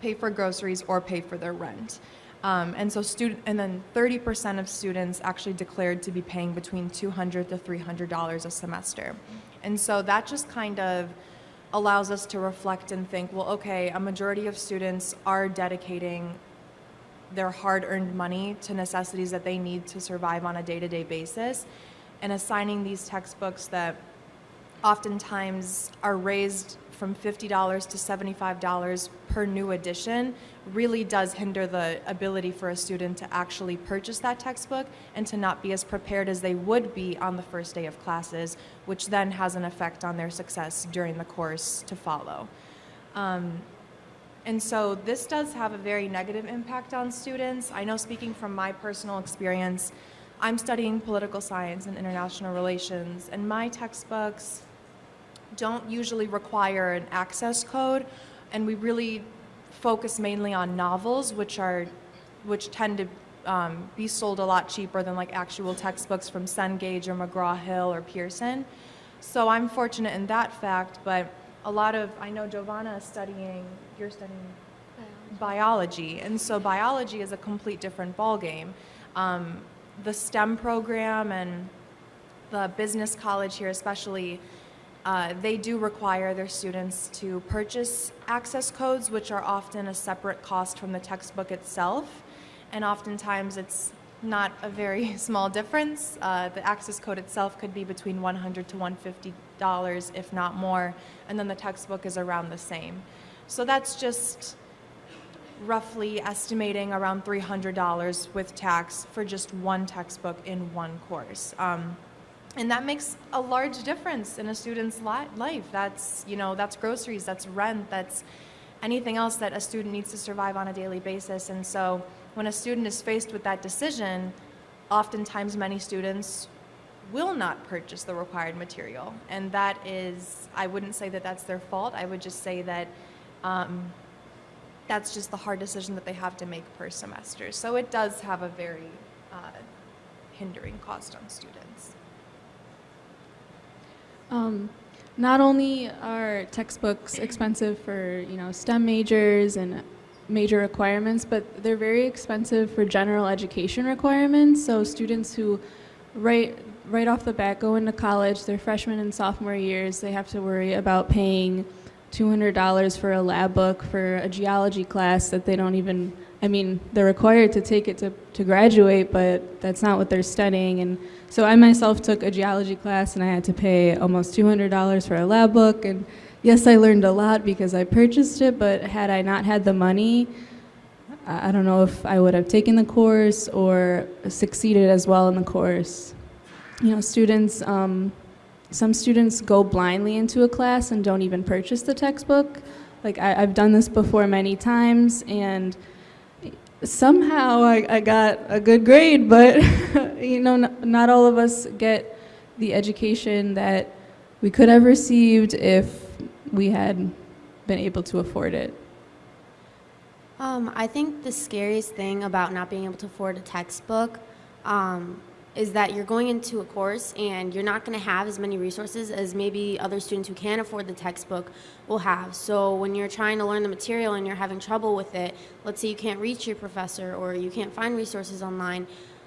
pay for groceries, or pay for their rent. Um, and so student, and then 30% of students actually declared to be paying between 200 to 300 dollars a semester. And so that just kind of allows us to reflect and think, well, okay, a majority of students are dedicating their hard-earned money to necessities that they need to survive on a day-to-day basis, and assigning these textbooks that oftentimes are raised from $50 to $75 per new edition really does hinder the ability for a student to actually purchase that textbook and to not be as prepared as they would be on the first day of classes, which then has an effect on their success during the course to follow. Um, and so this does have a very negative impact on students. I know speaking from my personal experience, I'm studying political science and international relations, and my textbooks don't usually require an access code, and we really focus mainly on novels, which are, which tend to um, be sold a lot cheaper than like actual textbooks from Cengage or McGraw-Hill or Pearson. So I'm fortunate in that fact, but a lot of, I know Giovanna is studying, you're studying biology, and so biology is a complete different ballgame. Um, the STEM program and the business college here especially, uh, they do require their students to purchase access codes, which are often a separate cost from the textbook itself. And oftentimes it's not a very [laughs] small difference. Uh, the access code itself could be between $100 to 150 dollars, if not more, and then the textbook is around the same. So that's just roughly estimating around $300 with tax for just one textbook in one course. Um, and that makes a large difference in a student's li life. That's, you know, that's groceries, that's rent, that's anything else that a student needs to survive on a daily basis. And so when a student is faced with that decision, oftentimes many students will not purchase the required material. And that is, I wouldn't say that that's their fault. I would just say that um, that's just the hard decision that they have to make per semester. So it does have a very uh, hindering cost on students. Um, not only are textbooks expensive for you know STEM majors and major requirements, but they're very expensive for general education requirements. So students who right right off the bat go into college, their freshman and sophomore years, they have to worry about paying $200 for a lab book for a geology class that they don't even, I mean, they're required to take it to, to graduate, but that's not what they're studying. And so I myself took a geology class and I had to pay almost $200 for a lab book. And yes, I learned a lot because I purchased it, but had I not had the money, I don't know if I would have taken the course or succeeded as well in the course. You know, students, um, some students go blindly into a class and don't even purchase the textbook. Like I, have done this before many times and somehow I, I got a good grade, but [laughs] you know, not, all of us get the education that we could have received if we had been able to afford it. Um, I think the scariest thing about not being able to afford a textbook um, is that you're going into a course and you're not going to have as many resources as maybe other students who can't afford the textbook will have. So when you're trying to learn the material and you're having trouble with it, let's say you can't reach your professor or you can't find resources online,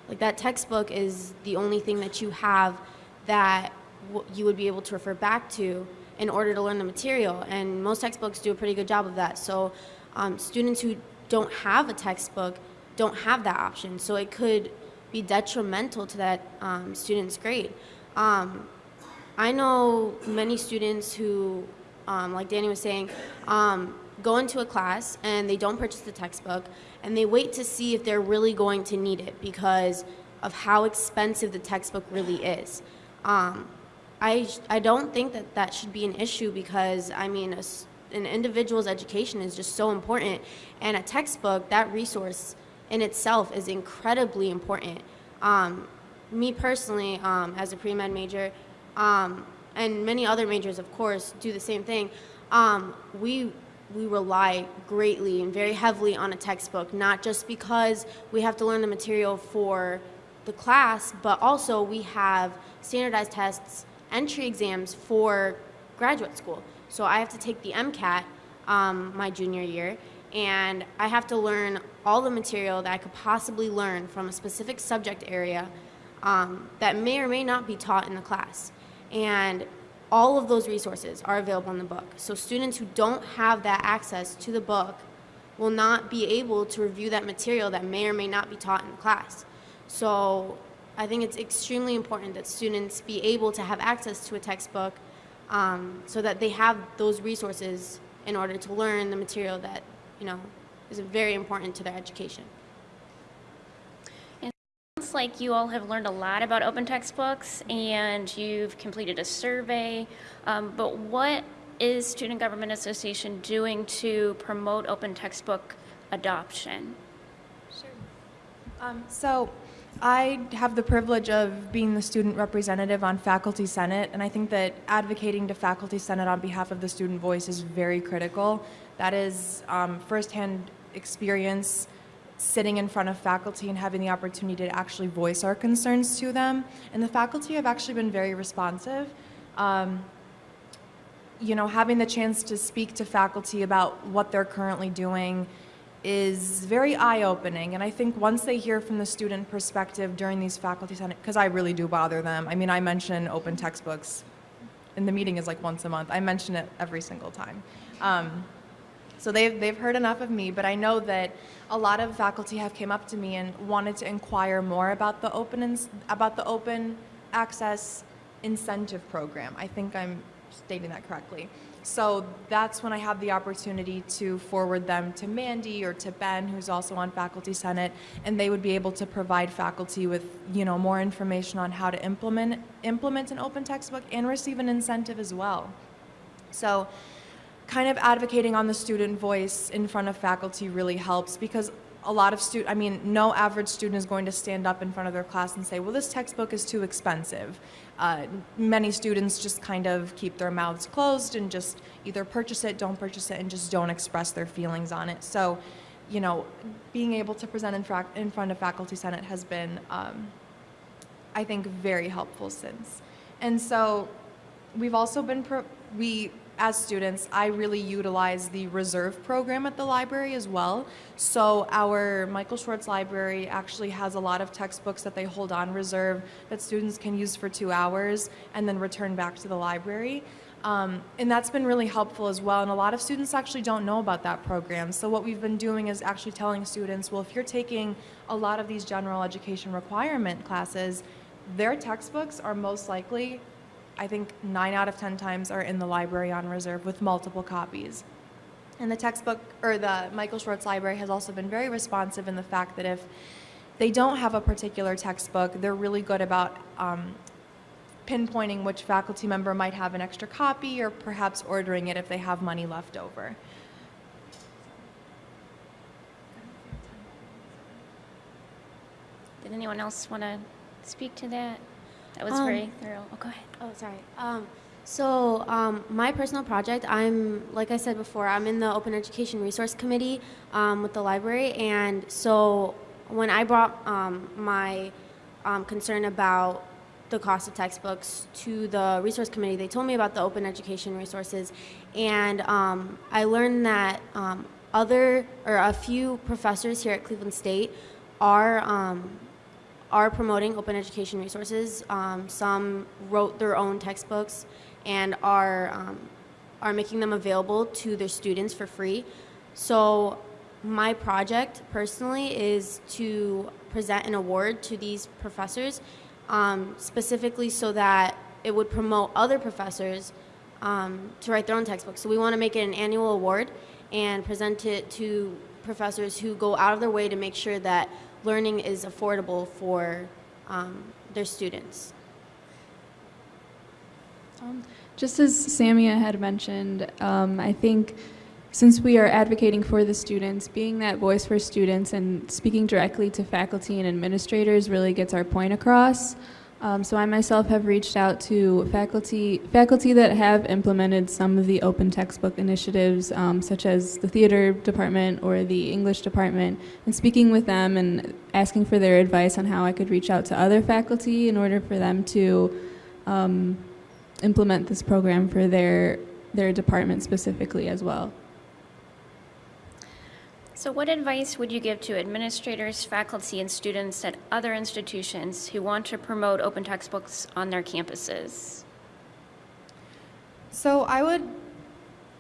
like that textbook is the only thing that you have that you would be able to refer back to in order to learn the material. And most textbooks do a pretty good job of that. So um, students who don't have a textbook don't have that option. So it could be detrimental to that um, student's grade. Um, I know many students who, um, like Danny was saying, um, go into a class and they don't purchase the textbook and they wait to see if they're really going to need it because of how expensive the textbook really is. Um, I, I don't think that that should be an issue because, I mean, a, an individual's education is just so important and a textbook, that resource in itself is incredibly important. Um, me personally, um, as a pre-med major, um, and many other majors, of course, do the same thing. Um, we we rely greatly and very heavily on a textbook, not just because we have to learn the material for the class, but also we have standardized tests, entry exams for graduate school. So I have to take the MCAT um, my junior year, and I have to learn all the material that I could possibly learn from a specific subject area um, that may or may not be taught in the class. And all of those resources are available in the book. So students who don't have that access to the book will not be able to review that material that may or may not be taught in the class. So I think it's extremely important that students be able to have access to a textbook um, so that they have those resources in order to learn the material that, you know, is very important to their education. It sounds like you all have learned a lot about open textbooks and you've completed a survey. Um, but what is Student Government Association doing to promote open textbook adoption? Um, so I have the privilege of being the student representative on Faculty Senate, and I think that advocating to Faculty Senate on behalf of the student voice is very critical. That is um, firsthand experience sitting in front of faculty and having the opportunity to actually voice our concerns to them. And the faculty have actually been very responsive. Um, you know, having the chance to speak to faculty about what they're currently doing is very eye-opening. And I think once they hear from the student perspective during these faculty senate because I really do bother them. I mean I mention open textbooks. And the meeting is like once a month. I mention it every single time. Um, so they've, they've heard enough of me but I know that a lot of faculty have came up to me and wanted to inquire more about the open about the open access incentive program I think I'm stating that correctly so that's when I have the opportunity to forward them to Mandy or to Ben, who's also on Faculty Senate, and they would be able to provide faculty with, you know, more information on how to implement implement an open textbook and receive an incentive as well. So kind of advocating on the student voice in front of faculty really helps because a lot of student, I mean, no average student is going to stand up in front of their class and say, well, this textbook is too expensive. Uh, many students just kind of keep their mouths closed and just either purchase it, don't purchase it, and just don't express their feelings on it. So, you know, being able to present in, in front of Faculty Senate has been, um, I think, very helpful since. And so we've also been, we, as students, I really utilize the reserve program at the library as well. So our Michael Schwartz Library actually has a lot of textbooks that they hold on reserve that students can use for two hours and then return back to the library. Um, and that's been really helpful as well. And a lot of students actually don't know about that program. So what we've been doing is actually telling students, well, if you're taking a lot of these general education requirement classes, their textbooks are most likely I think nine out of 10 times are in the library on reserve with multiple copies. And the textbook, or the Michael Schwartz Library has also been very responsive in the fact that if they don't have a particular textbook, they're really good about um, pinpointing which faculty member might have an extra copy or perhaps ordering it if they have money left over. Did anyone else want to speak to that? That was Um, very thorough. Oh, go ahead. Oh, sorry. Um, so um, my personal project, I'm, like I said before, I'm in the Open Education Resource Committee um, with the library. And so when I brought um, my um, concern about the cost of textbooks to the resource committee, they told me about the open education resources. And um, I learned that um, other, or a few professors here at Cleveland State are um, are promoting open education resources. Um, some wrote their own textbooks and are, um, are making them available to their students for free. So my project personally is to present an award to these professors um, specifically so that it would promote other professors um, to write their own textbooks. So we want to make it an annual award and present it to professors who go out of their way to make sure that learning is affordable for um, their students. Um, just as Samia had mentioned, um, I think since we are advocating for the students, being that voice for students and speaking directly to faculty and administrators really gets our point across. Um, so I myself have reached out to faculty faculty that have implemented some of the open textbook initiatives, um, such as the theater department or the English department, and speaking with them and asking for their advice on how I could reach out to other faculty in order for them to um, implement this program for their their department specifically as well. So what advice would you give to administrators, faculty, and students at other institutions who want to promote open textbooks on their campuses? So I would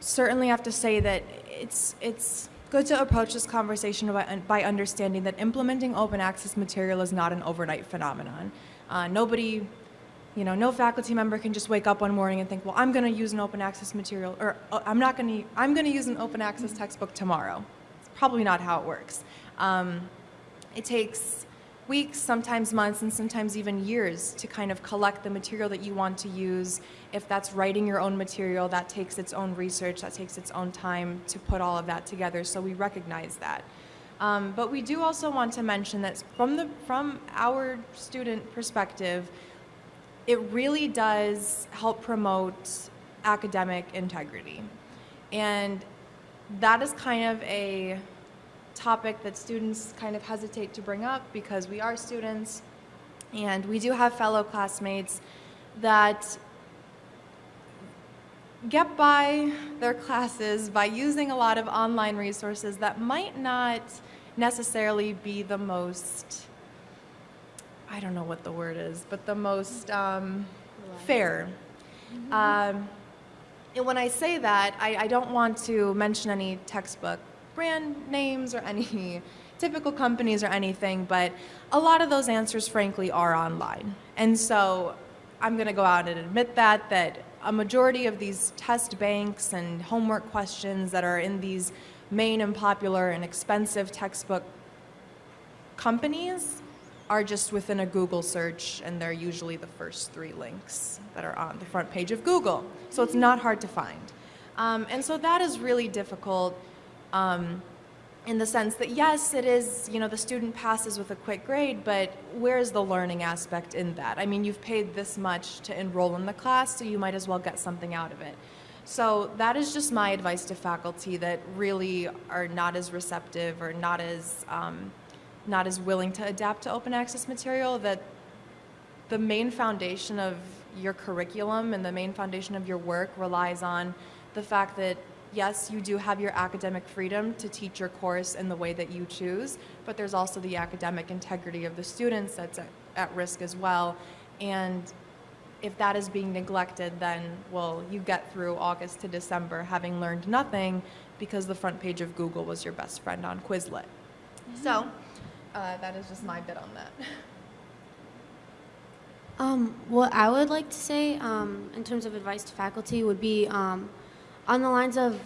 certainly have to say that it's it's good to approach this conversation by, by understanding that implementing open access material is not an overnight phenomenon. Uh, nobody, you know, no faculty member can just wake up one morning and think, well, I'm going to use an open access material, or uh, I'm not going to, I'm going to use an open access textbook tomorrow. Probably not how it works. Um, it takes weeks, sometimes months, and sometimes even years to kind of collect the material that you want to use. If that's writing your own material, that takes its own research, that takes its own time to put all of that together, so we recognize that. Um, but we do also want to mention that from, the, from our student perspective, it really does help promote academic integrity. And that is kind of a topic that students kind of hesitate to bring up because we are students and we do have fellow classmates that get by their classes by using a lot of online resources that might not necessarily be the most, I don't know what the word is, but the most um, fair. Um, and when I say that, I, I don't want to mention any textbook brand names or any [laughs] typical companies or anything, but a lot of those answers, frankly, are online. And so I'm going to go out and admit that, that a majority of these test banks and homework questions that are in these main and popular and expensive textbook companies are just within a Google search, and they're usually the first three links that are on the front page of Google. So it's not hard to find. Um, and so that is really difficult um, in the sense that, yes, it is, you know, the student passes with a quick grade, but where is the learning aspect in that? I mean, you've paid this much to enroll in the class, so you might as well get something out of it. So that is just my advice to faculty that really are not as receptive or not as um, not as willing to adapt to open access material. That the main foundation of your curriculum and the main foundation of your work relies on the fact that yes, you do have your academic freedom to teach your course in the way that you choose, but there's also the academic integrity of the students that's at, at risk as well. And if that is being neglected, then, well, you get through August to December having learned nothing because the front page of Google was your best friend on Quizlet. So, mm-hmm. Uh, that is just my bit on that. [laughs] Um, what I would like to say um, in terms of advice to faculty would be um, on the lines of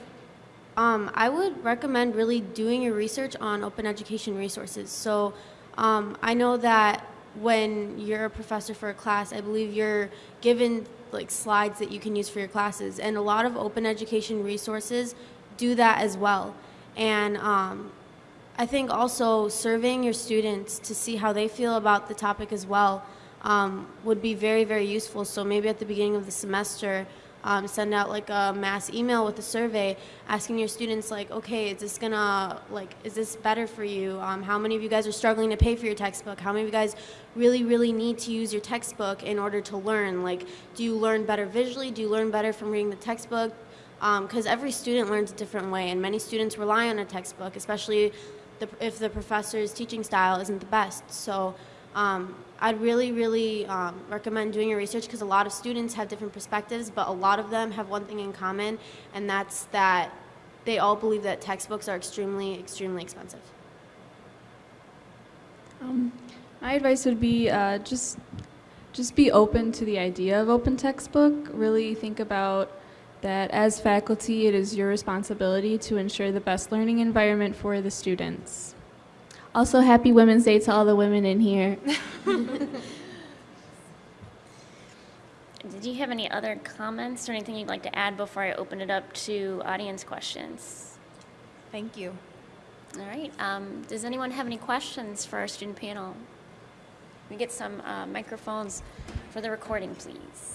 um, I would recommend really doing your research on open education resources. So um, I know that when you're a professor for a class, I believe you're given like slides that you can use for your classes, and a lot of open education resources do that as well. And um, I think also surveying your students to see how they feel about the topic as well um, would be very, very useful. So maybe at the beginning of the semester, um, send out like a mass email with a survey asking your students like, okay, is this gonna, like, is this better for you? Um, how many of you guys are struggling to pay for your textbook? How many of you guys really, really need to use your textbook in order to learn? Like, do you learn better visually? Do you learn better from reading the textbook? Because um, every student learns a different way, and many students rely on a textbook, especially the, if the professor's teaching style isn't the best. So um, I'd really, really um, recommend doing your research because a lot of students have different perspectives, but a lot of them have one thing in common, and that's that they all believe that textbooks are extremely, extremely expensive. Um, my advice would be uh, just just be open to the idea of open textbook. Really think about that as faculty, it is your responsibility to ensure the best learning environment for the students. Also, happy Women's Day to all the women in here. [laughs] Did you have any other comments or anything you'd like to add before I open it up to audience questions? Thank you. All right. Um, does anyone have any questions for our student panel? We get some uh, microphones for the recording, please.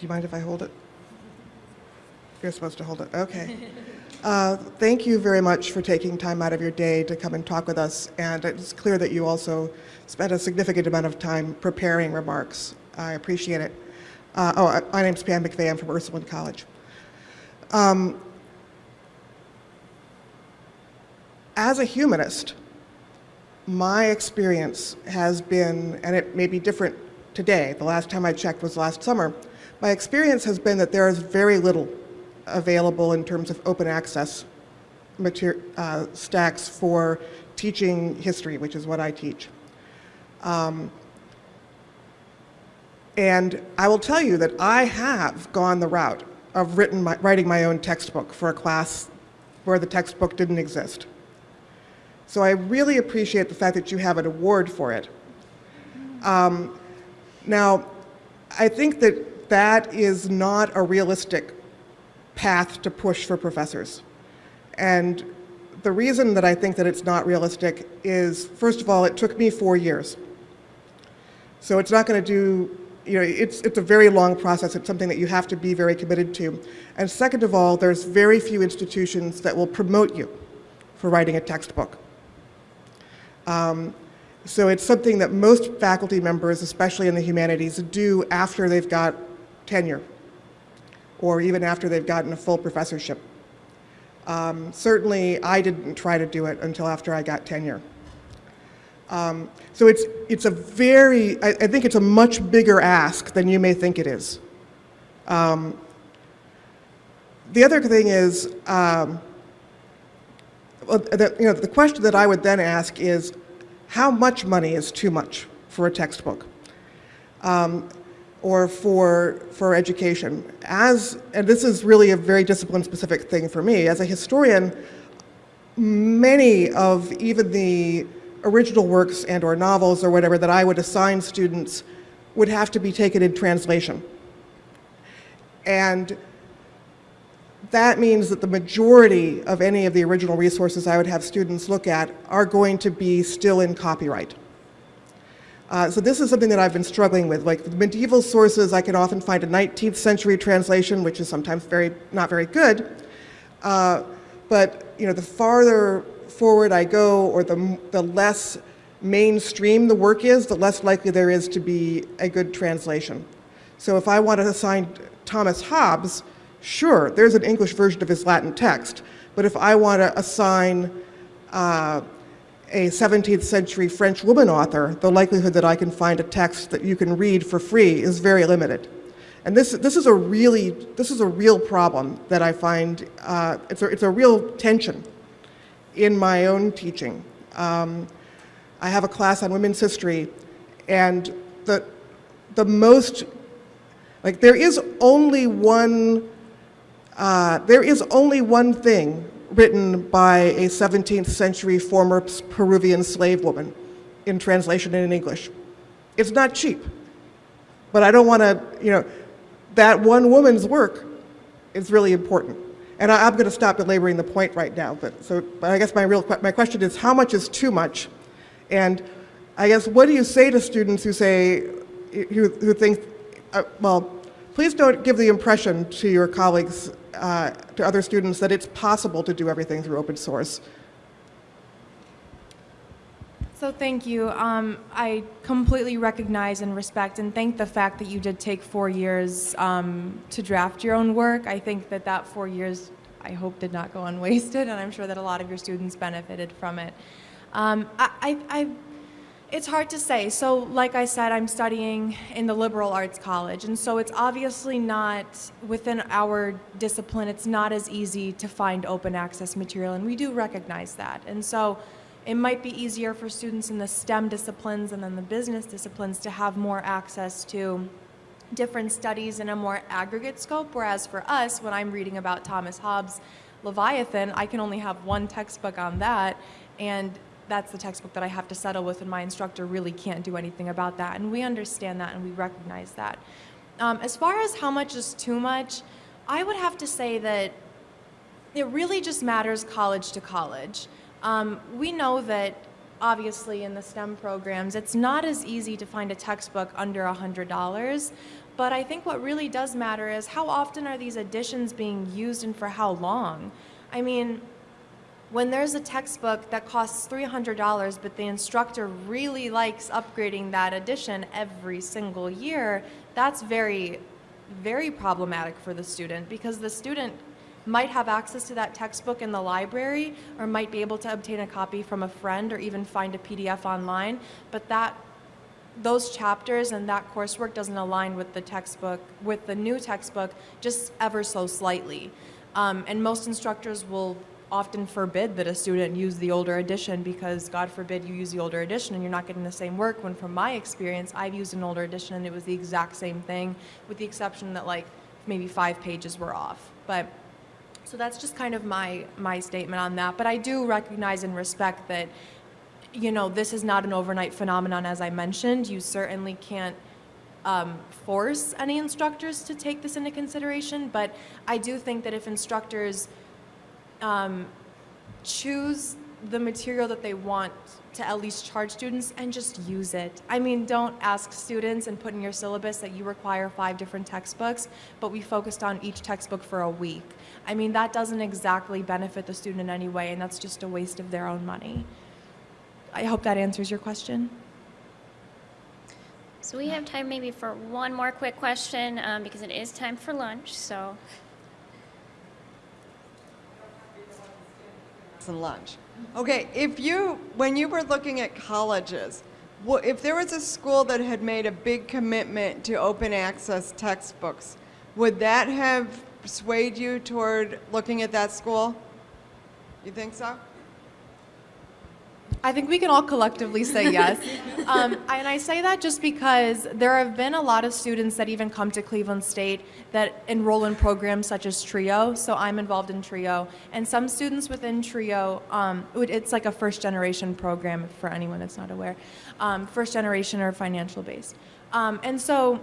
You mind if I hold it? You're supposed to hold it, okay. [laughs] Uh, Thank you very much for taking time out of your day to come and talk with us, and it's clear that you also spent a significant amount of time preparing remarks. I appreciate it. Uh, Oh, I- my name's Pam McVeigh, I'm from Ursuline College. Um, As a humanist, my experience has been, and it may be different today, the last time I checked was last summer, my experience has been that there is very little available in terms of open access uh, stacks for teaching history, which is what I teach. Um, and I will tell you that I have gone the route of written my, writing my own textbook for a class where the textbook didn't exist. So I really appreciate the fact that you have an award for it. Um, now, I think that that is not a realistic path to push for professors. And the reason that I think that it's not realistic is, first of all, it took me four years. So it's not going to do, you know, it's, it's a very long process. It's something that you have to be very committed to. And second of all, there's very few institutions that will promote you for writing a textbook. Um, so it's something that most faculty members, especially in the humanities, do after they've got tenure or even after they've gotten a full professorship. Um, certainly, I didn't try to do it until after I got tenure. Um, so it's, it's a very, I, I, think it's a much bigger ask than you may think it is. Um, the other thing is, um, well, you know, the question that I would then ask is, how much money is too much for a textbook? Um, or for, for education. As, and this is really a very discipline-specific thing for me, as a historian, many of even the original works and or novels or whatever that I would assign students would have to be taken in translation. And that means that the majority of any of the original resources I would have students look at are going to be still in copyright. Uh, so this is something that I've been struggling with. Like medieval sources, I can often find a 19th century translation, which is sometimes very not very good. Uh, but you know, the farther forward I go, or the the less mainstream the work is, the less likely there is to be a good translation. So if I want to assign Thomas Hobbes, sure, there's an English version of his Latin text. But if I want to assign uh, a 17th century French woman author, the likelihood that I can find a text that you can read for free is very limited. And this, this is a really, this is a real problem that I find, uh, it's, a, it's a real tension in my own teaching. Um, I have a class on women's history, and the, the most, like there is only one, uh, there is only one thing written by a 17th century former Peruvian slave woman in translation and in English. It's not cheap, but I don't want to, you know, that one woman's work is really important. And I, am going to stop belaboring the point right now, but so but I guess my real my question is how much is too much? And I guess what do you say to students who say, who, who think, uh, well, please don't give the impression to your colleagues uh, to other students that it's possible to do everything through open source. So thank you. Um, I completely recognize and respect and thank the fact that you did take four years um, to draft your own work. I think that that four years, I hope, did not go unwasted, and I'm sure that a lot of your students benefited from it. Um, I, I, I it's hard to say. So, like I said, I'm studying in the liberal arts college, and so it's obviously not within our discipline, it's not as easy to find open access material, and we do recognize that. And so, it might be easier for students in the STEM disciplines and then the business disciplines to have more access to different studies in a more aggregate scope, whereas for us, when I'm reading about Thomas Hobbes' Leviathan, I can only have one textbook on that, and that's the textbook that I have to settle with, and my instructor really can't do anything about that. And we understand that and we recognize that. Um, as far as how much is too much, I would have to say that it really just matters college to college. Um, we know that obviously in the STEM programs, it's not as easy to find a textbook under $100. But I think what really does matter is how often are these editions being used and for how long? I mean, when there's a textbook that costs $300, but the instructor really likes upgrading that edition every single year, that's very, very problematic for the student because the student might have access to that textbook in the library or might be able to obtain a copy from a friend or even find a PDF online, but that those chapters and that coursework doesn't align with the textbook, with the new textbook, just ever so slightly. Um, and most instructors will often forbid that a student use the older edition because God forbid you use the older edition and you're not getting the same work when from my experience I've used an older edition and it was the exact same thing with the exception that like maybe five pages were off. But so that's just kind of my my statement on that. But I do recognize and respect that you know, this is not an overnight phenomenon, as I mentioned. You certainly can't um, force any instructors to take this into consideration, but I do think that if instructors um, choose the material that they want to at least charge students and just use it. I mean, don't ask students and put in your syllabus that you require five different textbooks, but we focused on each textbook for a week. I mean, that doesn't exactly benefit the student in any way, and that's just a waste of their own money. I hope that answers your question. So we have time maybe for one more quick question um, because it is time for lunch. So and lunch. Okay, if you, when you were looking at colleges, if there was a school that had made a big commitment to open access textbooks, would that have swayed you toward looking at that school? You think so? I think we can all collectively say yes. [laughs] um, and I say that just because there have been a lot of students that even come to Cleveland State that enroll in programs such as TRIO. So I'm involved in TRIO. And some students within TRIO, um, it's like a first generation program for anyone that's not aware, um, first generation or financial based. Um, and so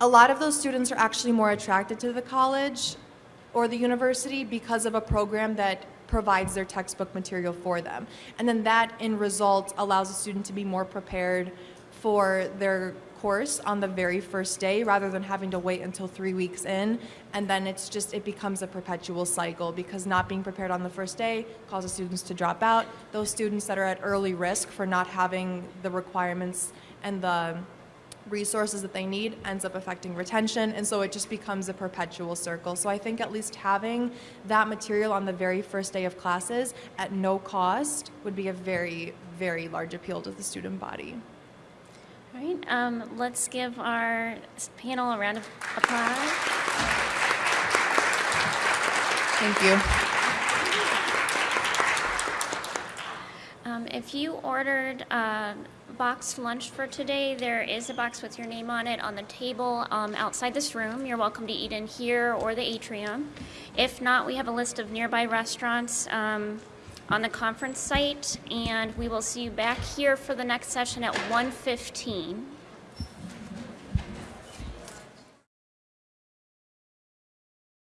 a lot of those students are actually more attracted to the college or the university because of a program that provides their textbook material for them. And then that, in result, allows a student to be more prepared for their course on the very first day rather than having to wait until three weeks in. And then it's just, it becomes a perpetual cycle because not being prepared on the first day causes students to drop out. Those students that are at early risk for not having the requirements and the resources that they need ends up affecting retention and so it just becomes a perpetual circle. So i think at least having that material on the very first day of classes at no cost would be a very very large appeal to the student body. All right, um, let's give our panel a round of applause. thank you. Um, if you ordered uh, boxed lunch for today, there is a box with your name on it on the table um, outside this room. You're welcome to eat in here or the atrium. If not, we have a list of nearby restaurants um, on the conference site, and we will see you back here for the next session at 1:15.